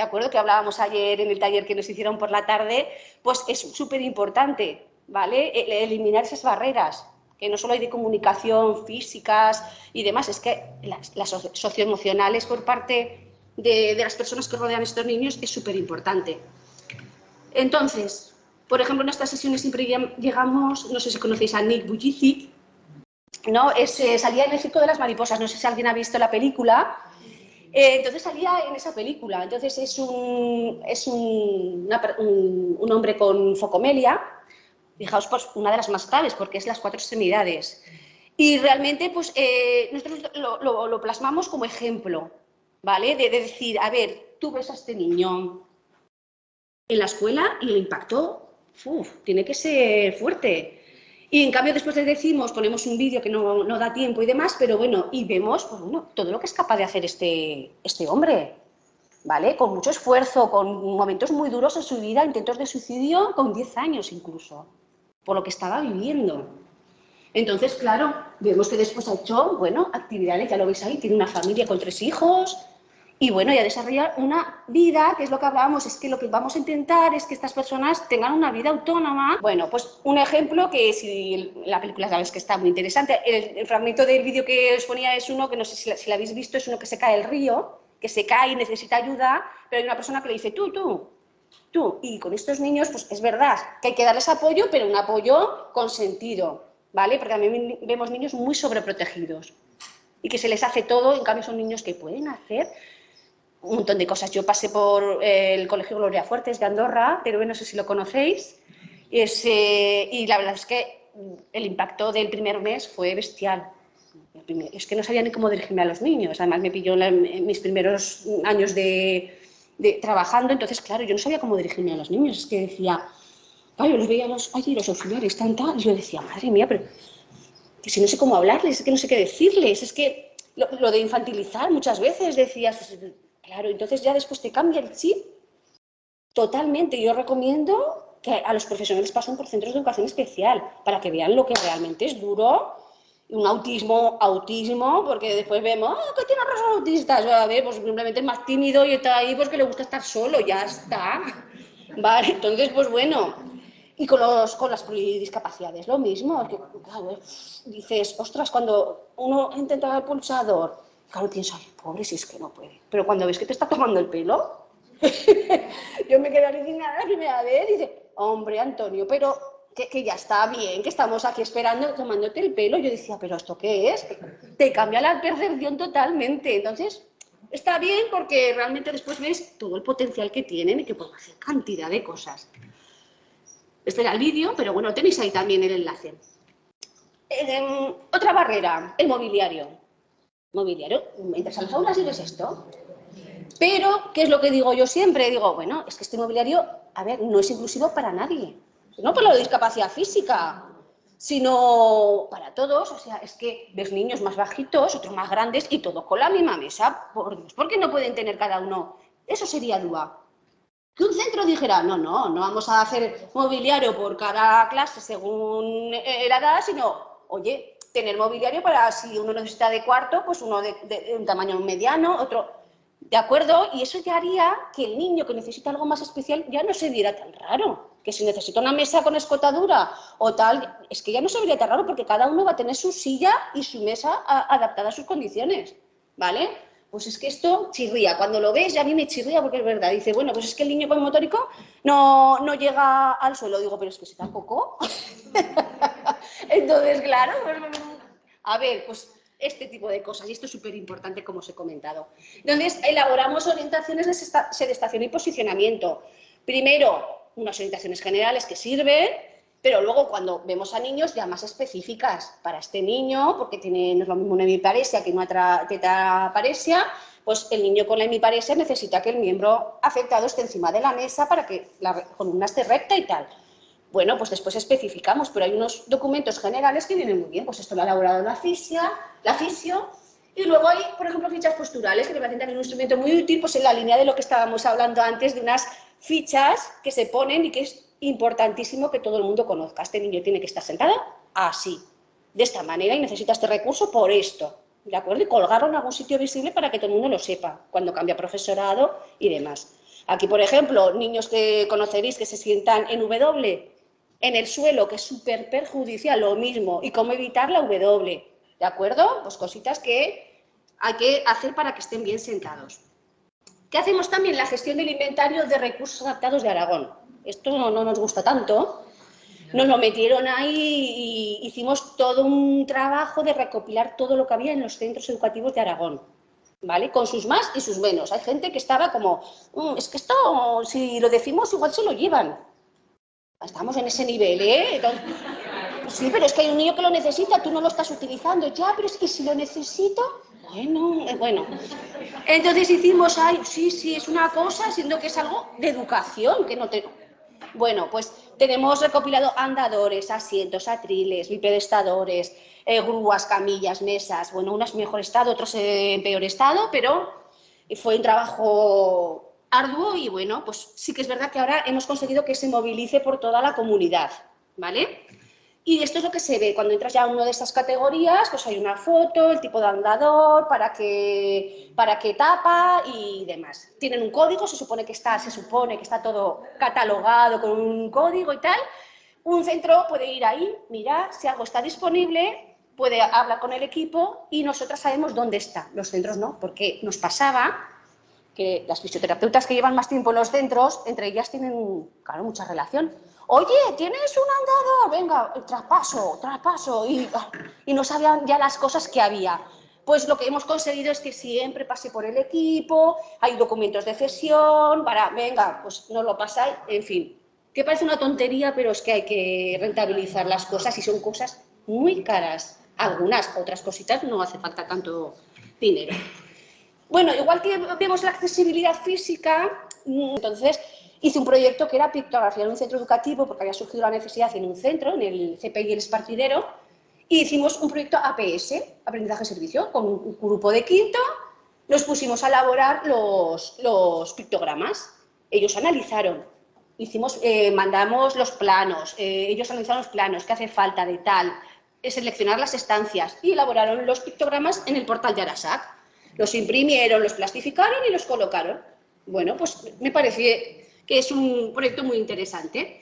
¿de acuerdo? Que hablábamos ayer en el taller que nos hicieron por la tarde, pues es súper importante, ¿vale? E, eliminar esas barreras, que no solo hay de comunicación físicas y demás, es que las, socioemocionales por parte de, las personas que rodean a estos niños es súper importante. Entonces, por ejemplo, en estas sesiones siempre llegamos, no sé si conocéis a Nick Bujicic, ¿no? Es, eh, salía en el de las mariposas, no sé si alguien ha visto la película, eh, entonces salía en esa película. Entonces es un, es un, un, hombre con focomelia, fijaos, pues una de las más graves, porque es las cuatro extremidades. Y realmente, pues eh, nosotros lo, plasmamos como ejemplo, ¿vale? De, de, decir, a ver, tú ves a este niño en la escuela y el impacto, uf, tiene que ser fuerte. Y en cambio después le decimos, ponemos un vídeo que no, no, da tiempo y demás, pero bueno, y vemos pues bueno, todo lo que es capaz de hacer este, este hombre, ¿vale? Con mucho esfuerzo, con momentos muy duros en su vida, intentos de suicidio con 10 años incluso, por lo que estaba viviendo. Entonces, claro, vemos que después ha hecho, bueno, actividades, ya lo veis ahí, tiene una familia con tres hijos, y bueno, ya desarrollar una vida, que es lo que hablábamos, es que lo que vamos a intentar es que estas personas tengan una vida autónoma. Bueno, pues un ejemplo que si la película sabes que está muy interesante, el, fragmento del vídeo que os ponía es uno que no sé si, lo habéis visto, es uno que se cae el río, que se cae y necesita ayuda, pero hay una persona que le dice, tú, tú, tú. Y con estos niños, pues es verdad que hay que darles apoyo, pero un apoyo con sentido, ¿vale? Porque también vemos niños muy sobreprotegidos y que se les hace todo, en cambio son niños que pueden hacer un montón de cosas. Yo pasé por eh, el Colegio Gloria Fuertes de Andorra, pero no sé si lo conocéis, y la verdad es que el impacto del primer mes fue bestial. Es que no sabía ni cómo dirigirme a los niños, además me pilló en, mis primeros años de, trabajando, entonces claro, yo no sabía cómo dirigirme a los niños, es que decía, ay, yo los veía los, ay, los auxiliares, tan, y yo decía, madre mía, pero que si no sé cómo hablarles, es que no sé qué decirles, es que lo de infantilizar muchas veces decías, Claro, entonces ya después te cambia el chip totalmente. Yo recomiendo que a los profesionales pasen por centros de educación especial para que vean lo que realmente es duro. Un autismo, autismo, porque después vemos, oh, ¿qué tiene los autistas? A ver, pues simplemente es más tímido y está ahí porque le gusta estar solo, ya está. Vale, entonces, pues bueno, y con, los, con las discapacidades, lo mismo. Que, claro, dices, ostras, cuando uno intenta el pulsador, claro, piensas, pobre, si es que no puede. Pero cuando ves que te está tomando el pelo, yo me quedé alucinada la primera vez y dice, hombre, Antonio, pero que, que, ya está bien, que estamos aquí esperando, tomándote el pelo. Yo decía, pero ¿esto qué es? Te cambia la percepción totalmente. Entonces, está bien porque realmente después ves todo el potencial que tienen y que pueden hacer cantidad de cosas. Este era el vídeo, pero bueno, tenéis ahí también el enlace. Eh, otra barrera, el mobiliario. Mobiliario, entras a las aulas y esto. Pero, ¿qué es lo que digo yo siempre? Digo, bueno, es que este mobiliario, a ver, no es inclusivo para nadie. No por la discapacidad física, sino para todos. O sea, es que ves niños más bajitos, otros más grandes y todos con la misma mesa. Por Dios, ¿por qué no pueden tener cada uno? Eso sería DUA. Que un centro dijera, no, no, no vamos a hacer mobiliario por cada clase según eh, la edad, sino, oye, tener mobiliario para si uno necesita de cuarto, pues uno de, un tamaño mediano, otro, ¿de acuerdo? Y eso ya haría que el niño que necesita algo más especial ya no se viera tan raro. Que si necesita una mesa con escotadura o tal, es que ya no se vería tan raro porque cada uno va a tener su silla y su mesa adaptada a sus condiciones, ¿vale? Pues es que esto chirría. Cuando lo ves, ya a mí me chirría porque es verdad. Dice, bueno, pues es que el niño con motórico no, no llega al suelo. Digo, pero es que si tampoco. Entonces, claro, pues, a ver, pues este tipo de cosas. Y esto es súper importante, como os he comentado. Entonces, elaboramos orientaciones de sedestación y posicionamiento. Primero, unas orientaciones generales que sirven, pero luego cuando vemos a niños ya más específicas para este niño, porque tiene, no es lo mismo una hemiparesia que una tetraparesia, pues el niño con la hemiparesia necesita que el miembro afectado esté encima de la mesa para que la columna esté recta y tal. Bueno, pues después especificamos, pero hay unos documentos generales que vienen muy bien. Pues esto lo ha elaborado la fisia, la fisio, y luego hay, por ejemplo, fichas posturales, que me parecen también un instrumento muy útil, pues en la línea de lo que estábamos hablando antes, de unas fichas que se ponen y que es importantísimo que todo el mundo conozca. Este niño tiene que estar sentado así, de esta manera, y necesita este recurso por esto. ¿De acuerdo? Y colgarlo en algún sitio visible para que todo el mundo lo sepa, cuando cambia profesorado y demás. Aquí, por ejemplo, niños que conoceréis que se sientan en W, en el suelo, que es súper perjudicial, lo mismo. Y cómo evitar la W. ¿De acuerdo? Pues cositas que hay que hacer para que estén bien sentados. ¿Qué hacemos también? La gestión del inventario de recursos adaptados de Aragón esto no, nos gusta tanto, nos lo metieron ahí y hicimos todo un trabajo de recopilar todo lo que había en los centros educativos de Aragón, ¿vale? Con sus más y sus menos. Hay gente que estaba como, mm, es que esto, si lo decimos, igual se lo llevan. Estamos en ese nivel, ¿eh? sí, pero es que hay un niño que lo necesita, tú no lo estás utilizando. Ya, pero es que si lo necesito, bueno, eh, bueno. Entonces hicimos, ay, sí, sí, es una cosa, siendo que es algo de educación, que no te bueno, pues tenemos recopilado andadores, asientos, atriles, bipedestadores, eh, grúas, camillas, mesas, bueno, unas en mejor estado, otros en peor estado, pero fue un trabajo arduo y bueno, pues sí que es verdad que ahora hemos conseguido que se movilice por toda la comunidad, ¿vale? Y esto es lo que se ve. Cuando entras ya a una de estas categorías, pues hay una foto, el tipo de andador, para qué, para qué tapa y demás. Tienen un código, se supone que está, se supone que está todo catalogado con un código y tal. Un centro puede ir ahí, mirar si algo está disponible, puede hablar con el equipo y nosotras sabemos dónde está. Los centros no, porque nos pasaba que las fisioterapeutas que llevan más tiempo en los centros, entre ellas tienen, claro, mucha relación oye, ¿tienes un andador? Venga, traspaso, traspaso. Y, y no sabían ya las cosas que había. Pues lo que hemos conseguido es que siempre pase por el equipo, hay documentos de cesión, para, venga, pues no lo pasáis, en fin. Que parece una tontería, pero es que hay que rentabilizar las cosas y son cosas muy caras. Algunas, otras cositas no hace falta tanto dinero. Bueno, igual que vemos la accesibilidad física, entonces Hice un proyecto que era pictografía en un centro educativo, porque había surgido la necesidad en un centro, en el CPI El Espartidero, y hicimos un proyecto APS, Aprendizaje Servicio, con un grupo de quinto, nos pusimos a elaborar los, pictogramas. Ellos analizaron, hicimos, eh, mandamos los planos, eh, ellos analizaron los planos, qué hace falta de tal, eh, seleccionar las estancias y elaboraron los pictogramas en el portal de Arasac. Los imprimieron, los plastificaron y los colocaron. Bueno, pues me parece es un proyecto muy interesante.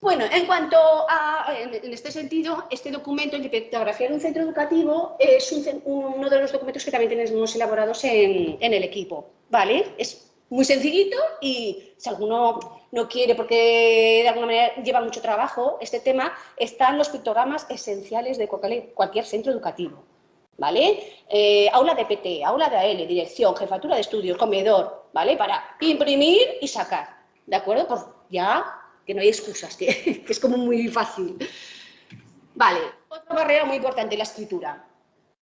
Bueno, en cuanto a, en este sentido, este documento, de pictografía en un centro educativo, es uno de los documentos que también tenemos elaborados en, en, el equipo, ¿vale? Es muy sencillito y si alguno no quiere porque de alguna manera lleva mucho trabajo este tema, están los pictogramas esenciales de cualquier, centro educativo, ¿vale? Eh, aula de PT, aula de AL, dirección, jefatura de estudios, comedor, ¿vale? Para imprimir y sacar, ¿de acuerdo? Por ya que no hay excusas, que, es como muy fácil. Vale, otra barrera muy importante, la escritura.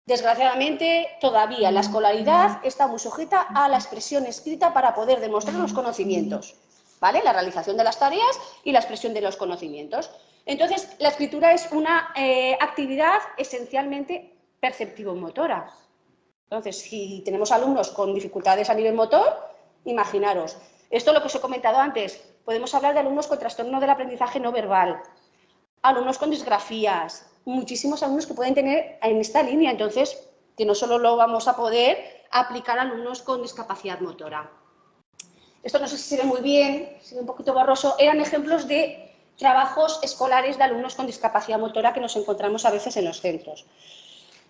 Desgraciadamente, todavía la escolaridad está muy sujeta a la expresión escrita para poder demostrar los conocimientos, ¿vale? La realización de las tareas y la expresión de los conocimientos. Entonces, la escritura es una eh, actividad esencialmente perceptivo-motora. Entonces, si tenemos alumnos con dificultades a nivel motor, imaginaros, esto es lo que os he comentado antes, podemos hablar de alumnos con trastorno del aprendizaje no verbal, alumnos con disgrafías, muchísimos alumnos que pueden tener en esta línea, entonces, que no solo lo vamos a poder aplicar a alumnos con discapacidad motora. Esto no sé si se ve muy bien, se ve un poquito borroso, eran ejemplos de trabajos escolares de alumnos con discapacidad motora que nos encontramos a veces en los centros.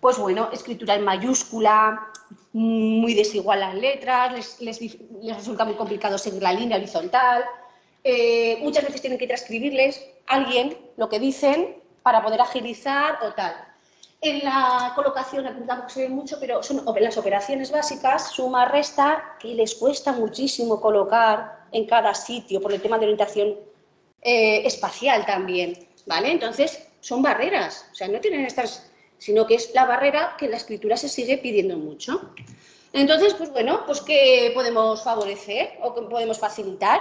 Pues bueno, escritura en mayúscula, muy desigual las letras, les, resulta muy complicado seguir la línea horizontal, eh, muchas veces tienen que transcribirles a alguien lo que dicen para poder agilizar o tal. En la colocación, aquí tampoco se ve mucho, pero son las operaciones básicas, suma, resta, que les cuesta muchísimo colocar en cada sitio por el tema de orientación eh, espacial también, ¿vale? Entonces, son barreras, o sea, no tienen estas, sino que es la barrera que la escritura se sigue pidiendo mucho. Entonces, pues bueno, pues ¿qué podemos favorecer o podemos facilitar?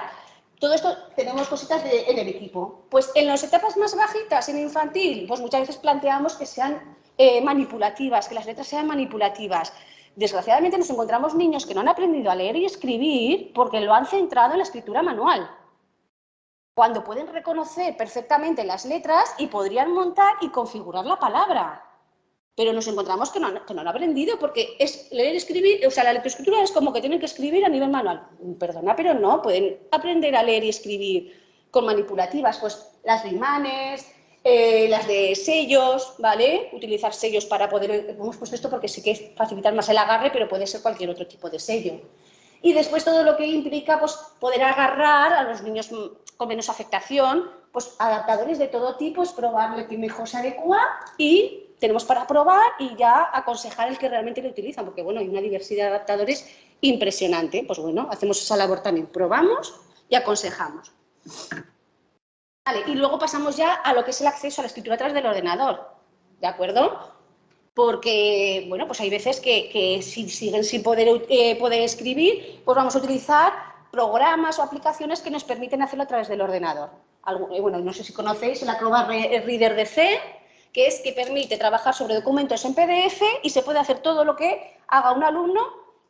todo esto tenemos cositas en el equipo. Pues en las etapas más bajitas, en infantil, pues muchas veces planteamos que sean eh, manipulativas, que las letras sean manipulativas. Desgraciadamente nos encontramos niños que no han aprendido a leer y escribir porque lo han centrado en la escritura manual. Cuando pueden reconocer perfectamente las letras y podrían montar y configurar la palabra pero nos encontramos que no, han, aprendido porque es leer y escribir, o sea, la lectoescritura es como que tienen que escribir a nivel manual. Perdona, pero no, pueden aprender a leer y escribir con manipulativas, pues las de imanes, eh, las de sellos, ¿vale? Utilizar sellos para poder, hemos puesto esto porque sí que es facilitar más el agarre, pero puede ser cualquier otro tipo de sello. Y después todo lo que implica pues, poder agarrar a los niños con menos afectación, pues adaptadores de todo tipo, es probarle que mejor se adecua y tenemos para probar y ya aconsejar el que realmente lo utilizan, porque bueno, hay una diversidad de adaptadores impresionante. Pues bueno, hacemos esa labor también, probamos y aconsejamos. Vale, y luego pasamos ya a lo que es el acceso a la escritura a través del ordenador, ¿de acuerdo? Porque, bueno, pues hay veces que, si siguen sin poder, eh, poder escribir, pues vamos a utilizar programas o aplicaciones que nos permiten hacerlo a través del ordenador. Eh, bueno, no sé si conocéis el Acrobat Reader de que es que permite trabajar sobre documentos en PDF y se puede hacer todo lo que haga un alumno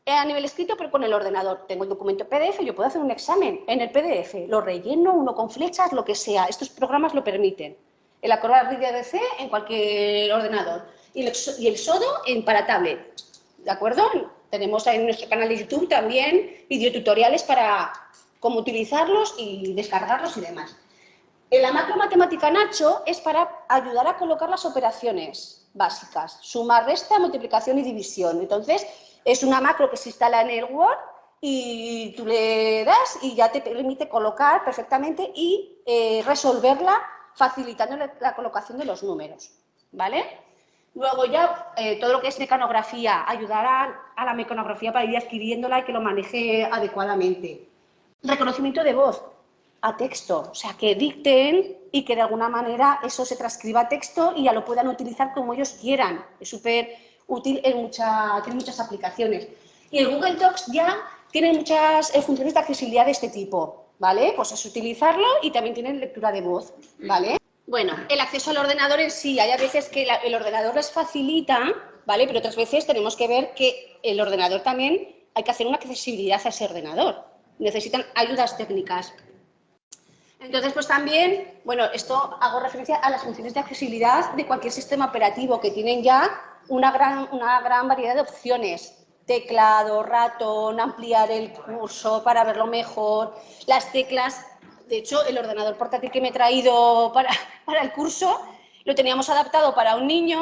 a nivel escrito, pero con el ordenador. Tengo el documento PDF, yo puedo hacer un examen en el PDF, lo relleno, uno con flechas, lo que sea. Estos programas lo permiten. El Acrobat Reader DC en cualquier ordenador y el, Sodo en para tablet. ¿De acuerdo? Tenemos en nuestro canal de YouTube también videotutoriales para cómo utilizarlos y descargarlos y demás. La macro matemática Nacho es para ayudar a colocar las operaciones básicas, suma, resta, multiplicación y división. Entonces, es una macro que se instala en el Word y tú le das y ya te permite colocar perfectamente y eh, resolverla facilitando la, colocación de los números. ¿Vale? Luego ya eh, todo lo que es mecanografía, ayudará a la mecanografía para ir adquiriéndola y que lo maneje adecuadamente. Reconocimiento de voz, a texto, o sea, que dicten y que de alguna manera eso se transcriba a texto y ya lo puedan utilizar como ellos quieran. Es súper útil, en mucha, tiene muchas aplicaciones. Y el Google Docs ya tiene muchas eh, funciones de accesibilidad de este tipo, ¿vale? Pues es utilizarlo y también tiene lectura de voz, ¿vale? Bueno, el acceso al ordenador en sí, hay a veces que el ordenador les facilita ¿vale? Pero otras veces tenemos que ver que el ordenador también hay que hacer una accesibilidad a ese ordenador. Necesitan ayudas técnicas. Entonces, pues también, bueno, esto hago referencia a las funciones de accesibilidad de cualquier sistema operativo que tienen ya una gran, una gran variedad de opciones. Teclado, ratón, ampliar el curso para verlo mejor, las teclas. De hecho, el ordenador portátil que me he traído para, para el curso lo teníamos adaptado para un niño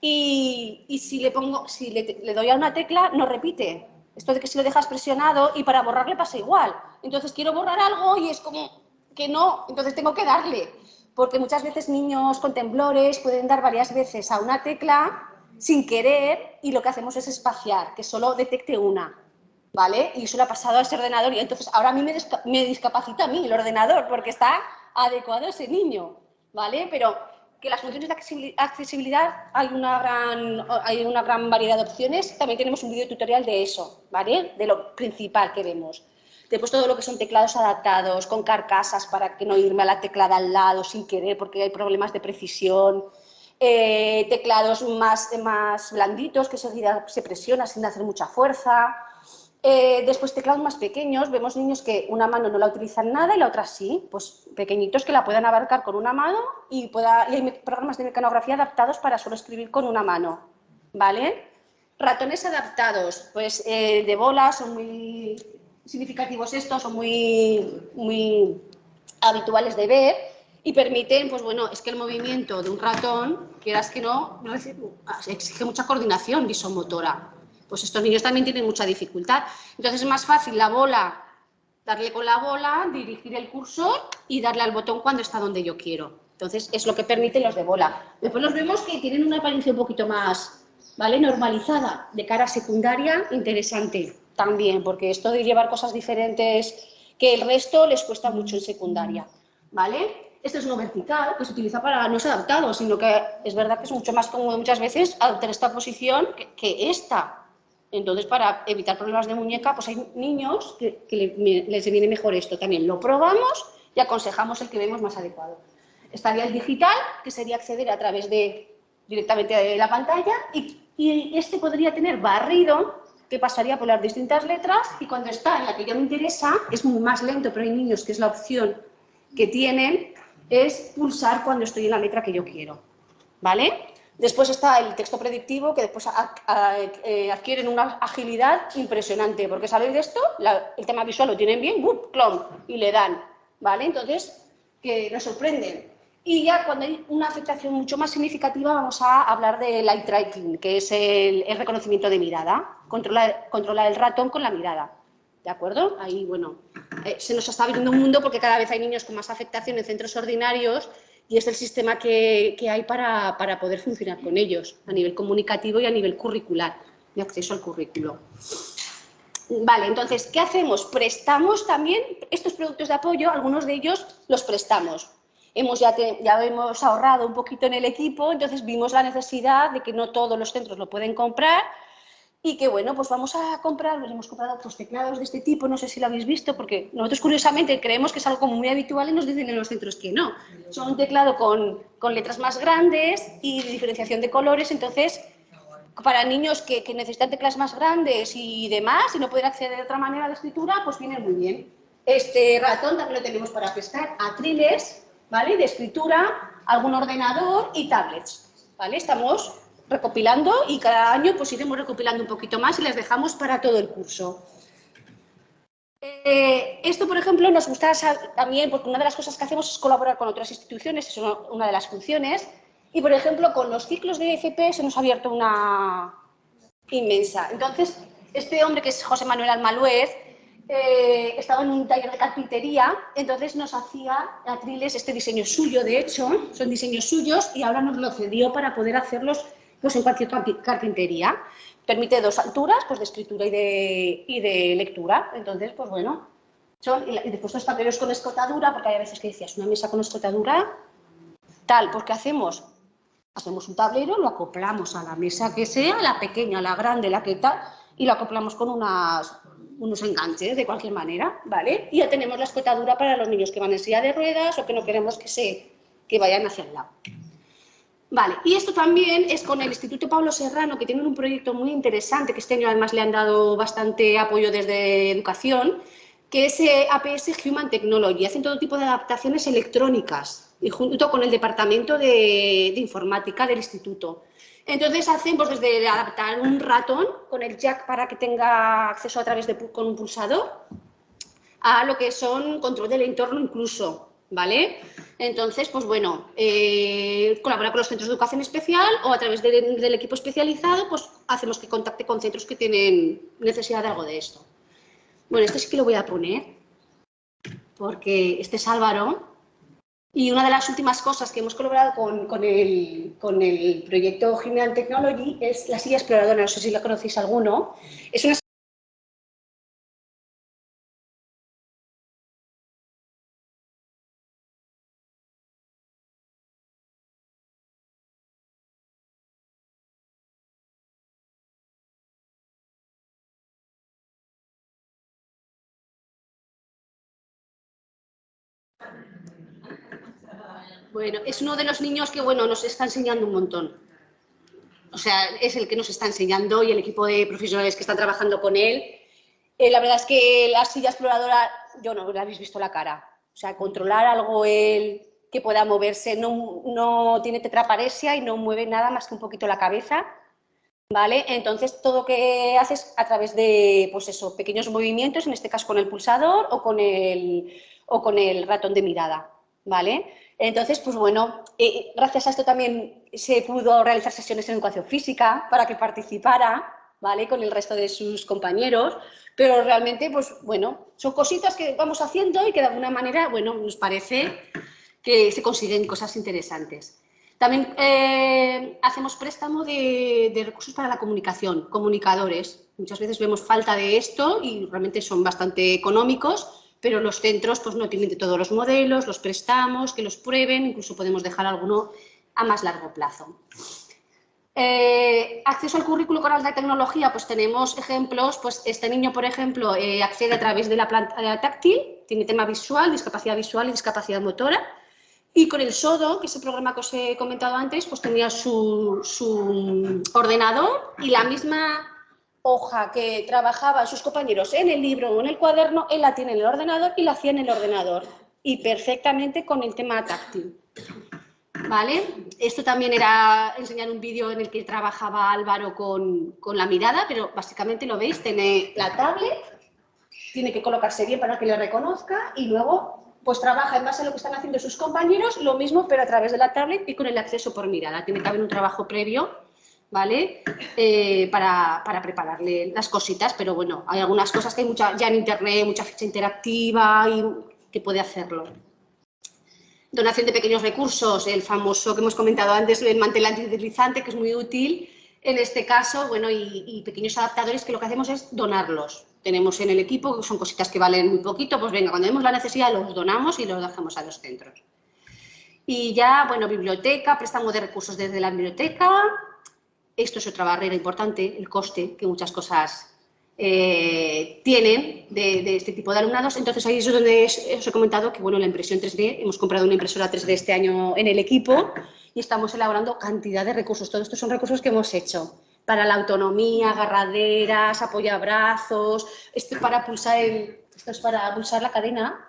y, y si le pongo, si le, le doy a una tecla, no repite. Esto de que si lo dejas presionado y para borrarle pasa igual. Entonces quiero borrar algo y es como que no, entonces tengo que darle. Porque muchas veces niños con temblores pueden dar varias veces a una tecla sin querer y lo que hacemos es espaciar, que solo detecte una. ¿Vale? Y eso le ha pasado a ese ordenador y entonces ahora a mí me, me discapacita a mí el ordenador porque está adecuado a ese niño. ¿Vale? Pero que las funciones de accesibilidad hay una gran, hay una gran variedad de opciones. También tenemos un vídeo tutorial de eso, ¿vale? De lo principal que vemos. Después todo lo que son teclados adaptados, con carcasas para que no irme a la teclada al lado sin querer porque hay problemas de precisión. Eh, teclados más, más blanditos que se, se presiona sin hacer mucha fuerza. Eh, después teclados más pequeños, vemos niños que una mano no la utilizan nada y la otra sí, pues pequeñitos que la puedan abarcar con una mano y, pueda, y hay programas de mecanografía adaptados para solo escribir con una mano, ¿vale? Ratones adaptados, pues eh, de bola, son muy significativos estos, son muy, muy habituales de ver y permiten, pues bueno, es que el movimiento de un ratón, quieras que no, no exige mucha coordinación visomotora, pues estos niños también tienen mucha dificultad. Entonces es más fácil la bola, darle con la bola, dirigir el cursor y darle al botón cuando está donde yo quiero. Entonces es lo que permiten los de bola. Después los vemos que tienen una apariencia un poquito más ¿vale? normalizada, de cara secundaria, interesante también, porque esto de llevar cosas diferentes que el resto les cuesta mucho en secundaria. ¿vale? Este es uno vertical, que se utiliza para, no es adaptado, sino que es verdad que es mucho más cómodo muchas veces adoptar esta posición que, esta, entonces, para evitar problemas de muñeca, pues hay niños que, les viene mejor esto también. Lo probamos y aconsejamos el que vemos más adecuado. Estaría el digital, que sería acceder a través de directamente de la pantalla, y este podría tener barrido, que pasaría por las distintas letras, y cuando está en la que ya me interesa, es más lento, pero hay niños que es la opción que tienen, es pulsar cuando estoy en la letra que yo quiero. ¿Vale? Después está el texto predictivo, que después eh, adquieren una agilidad impresionante, porque sabéis de esto, el tema visual lo tienen bien, ¡bup! clon, y le dan, ¿vale? Entonces, que nos sorprenden. Y ya cuando hay una afectación mucho más significativa vamos a hablar de light tracking, que es el, reconocimiento de mirada, controlar, controlar el ratón con la mirada. ¿De acuerdo? Ahí, bueno, eh, se nos está abriendo un mundo porque cada vez hay niños con más afectación en centros ordinarios y es el sistema que, hay para, poder funcionar con ellos a nivel comunicativo y a nivel curricular, de acceso al currículo. Vale, entonces, ¿qué hacemos? Prestamos también estos productos de apoyo, algunos de ellos los prestamos. Hemos ya, ya hemos ahorrado un poquito en el equipo, entonces vimos la necesidad de que no todos los centros lo pueden comprar y que bueno, pues vamos a comprar, hemos comprado otros teclados de este tipo, no sé si lo habéis visto, porque nosotros curiosamente creemos que es algo como muy habitual y nos dicen en los centros que no. Son un teclado con, con letras más grandes y diferenciación de colores, entonces para niños que, que, necesitan teclas más grandes y demás y no pueden acceder de otra manera a la escritura, pues viene muy bien. Este ratón también lo tenemos para prestar a triles, ¿vale? De escritura, algún ordenador y tablets, ¿vale? Estamos recopilando y cada año pues iremos recopilando un poquito más y les dejamos para todo el curso. Eh, esto, por ejemplo, nos gusta también porque una de las cosas que hacemos es colaborar con otras instituciones, es una de las funciones, y por ejemplo con los ciclos de FP se nos ha abierto una inmensa. Entonces, este hombre que es José Manuel Almaluez, eh, estaba en un taller de carpintería, entonces nos hacía atriles este diseño suyo, de hecho, son diseños suyos y ahora nos lo cedió para poder hacerlos pues en cualquier carpintería. Permite dos alturas, pues de escritura y de, y de lectura. Entonces, pues bueno, son, y después los tableros con escotadura, porque hay veces que decías, una mesa con escotadura, tal, pues ¿qué hacemos? Hacemos un tablero, lo acoplamos a la mesa que sea, la pequeña, la grande, la que tal, y lo acoplamos con unas, unos enganches de cualquier manera, ¿vale? Y ya tenemos la escotadura para los niños que van en silla de ruedas o que no queremos que, se, que vayan hacia el lado. Vale, y esto también es con el Instituto Pablo Serrano, que tienen un proyecto muy interesante, que este año además le han dado bastante apoyo desde educación, que es eh, APS Human Technology. Hacen todo tipo de adaptaciones electrónicas, y junto con el Departamento de, Informática del Instituto. Entonces hacemos pues, desde adaptar un ratón con el jack para que tenga acceso a través de con un pulsador, a lo que son control del entorno incluso, ¿vale? Entonces, pues bueno, eh, colabora con los centros de educación especial o a través del equipo especializado, pues hacemos que contacte con centros que tienen necesidad de algo de esto. Bueno, este sí que lo voy a poner, porque este es Álvaro, y una de las últimas cosas que hemos colaborado con, el, con el, proyecto Human Technology es la silla exploradora, no sé si la conocéis alguno. Es una Bueno, es uno de los niños que, bueno, nos está enseñando un montón. O sea, es el que nos está enseñando y el equipo de profesionales que están trabajando con él. Eh, la verdad es que la silla exploradora, yo no le habéis visto la cara. O sea, controlar algo él que pueda moverse, no, no tiene tetraparesia y no mueve nada más que un poquito la cabeza. ¿Vale? Entonces, todo lo que haces a través de, pues eso, pequeños movimientos, en este caso con el pulsador o con el, o con el ratón de mirada, ¿vale? Entonces, pues bueno, eh, gracias a esto también se pudo realizar sesiones en educación física para que participara, ¿vale? Con el resto de sus compañeros, pero realmente, pues bueno, son cositas que vamos haciendo y que de alguna manera, bueno, nos parece que se consiguen cosas interesantes. También eh, hacemos préstamo de, de, recursos para la comunicación, comunicadores. Muchas veces vemos falta de esto y realmente son bastante económicos, pero los centros pues, no tienen de todos los modelos, los prestamos, que los prueben, incluso podemos dejar alguno a más largo plazo. Eh, acceso al currículo con alta tecnología, pues tenemos ejemplos, pues este niño, por ejemplo, eh, accede a través de la pantalla táctil, tiene tema visual, discapacidad visual y discapacidad motora, y con el SODO, que es el programa que os he comentado antes, pues tenía su, su ordenador y la misma hoja que trabajaban sus compañeros en el libro o en el cuaderno, él la tiene en el ordenador y la hacía en el ordenador. Y perfectamente con el tema táctil. ¿Vale? Esto también era enseñar un vídeo en el que trabajaba Álvaro con, con, la mirada, pero básicamente lo veis, tiene la tablet, tiene que colocarse bien para que le reconozca y luego pues trabaja en base a lo que están haciendo sus compañeros, lo mismo pero a través de la tablet y con el acceso por mirada. Tiene haber un trabajo previo ¿vale? Eh, para, prepararle las cositas, pero bueno, hay algunas cosas que hay mucha, ya en internet, mucha ficha interactiva y que puede hacerlo. Donación de pequeños recursos, el famoso que hemos comentado antes, el mantel antideslizante, que es muy útil. En este caso, bueno, y, pequeños adaptadores que lo que hacemos es donarlos. Tenemos en el equipo, que son cositas que valen muy poquito, pues venga, cuando vemos la necesidad los donamos y los dejamos a los centros. Y ya, bueno, biblioteca, préstamo de recursos desde la biblioteca, esto es otra barrera importante, el coste que muchas cosas eh, tienen de, este tipo de alumnados. Entonces, ahí es donde os he comentado que, bueno, la impresión 3D, hemos comprado una impresora 3D este año en el equipo y estamos elaborando cantidad de recursos. Todos estos son recursos que hemos hecho para la autonomía, agarraderas, apoyabrazos, esto para pulsar esto es para pulsar la cadena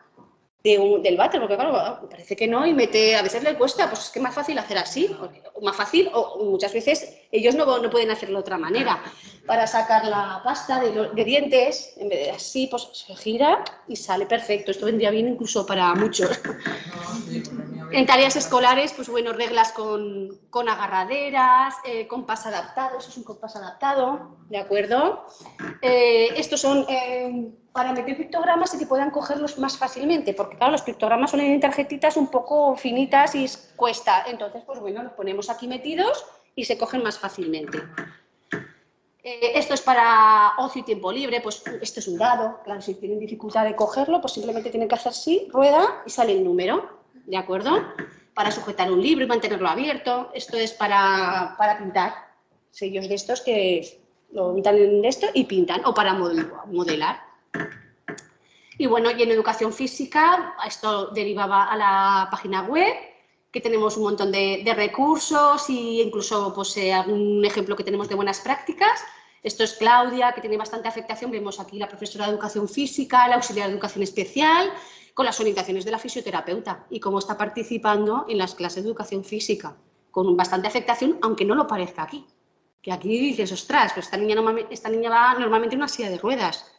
del váter, porque claro, parece que no y mete, a veces le cuesta, pues es que más fácil hacer así, más fácil, o muchas veces ellos no, no pueden hacerlo de otra manera. Para sacar la pasta de, de, dientes, en vez de así, pues se gira y sale perfecto. Esto vendría bien incluso para muchos. En tareas escolares, pues bueno, reglas con, con agarraderas, eh, compás adaptado, eso es un compás adaptado, ¿de acuerdo? Eh, estos son eh, para meter pictogramas y que puedan cogerlos más fácilmente, porque claro, los pictogramas son en tarjetitas un poco finitas y cuesta. Entonces, pues bueno, los ponemos aquí metidos y se cogen más fácilmente. esto es para ocio y tiempo libre, pues esto es un dado, claro, si tienen dificultad de cogerlo, pues simplemente tienen que hacer así, rueda y sale el número. ¿de acuerdo? Para sujetar un libro y mantenerlo abierto. Esto es para, para pintar. Sellos de estos que lo pintan en esto y pintan, o para modelar. Y bueno, y en educación física, esto derivaba a la página web que tenemos un montón de, recursos e incluso pues, eh, algún ejemplo que tenemos de buenas prácticas. Esto es Claudia, que tiene bastante afectación. Vemos aquí la profesora de Educación Física, la auxiliar de Educación Especial, con las orientaciones de la fisioterapeuta y cómo está participando en las clases de Educación Física, con bastante afectación, aunque no lo parezca aquí. Que aquí dices, ostras, pues esta niña, esta niña va normalmente en una silla de ruedas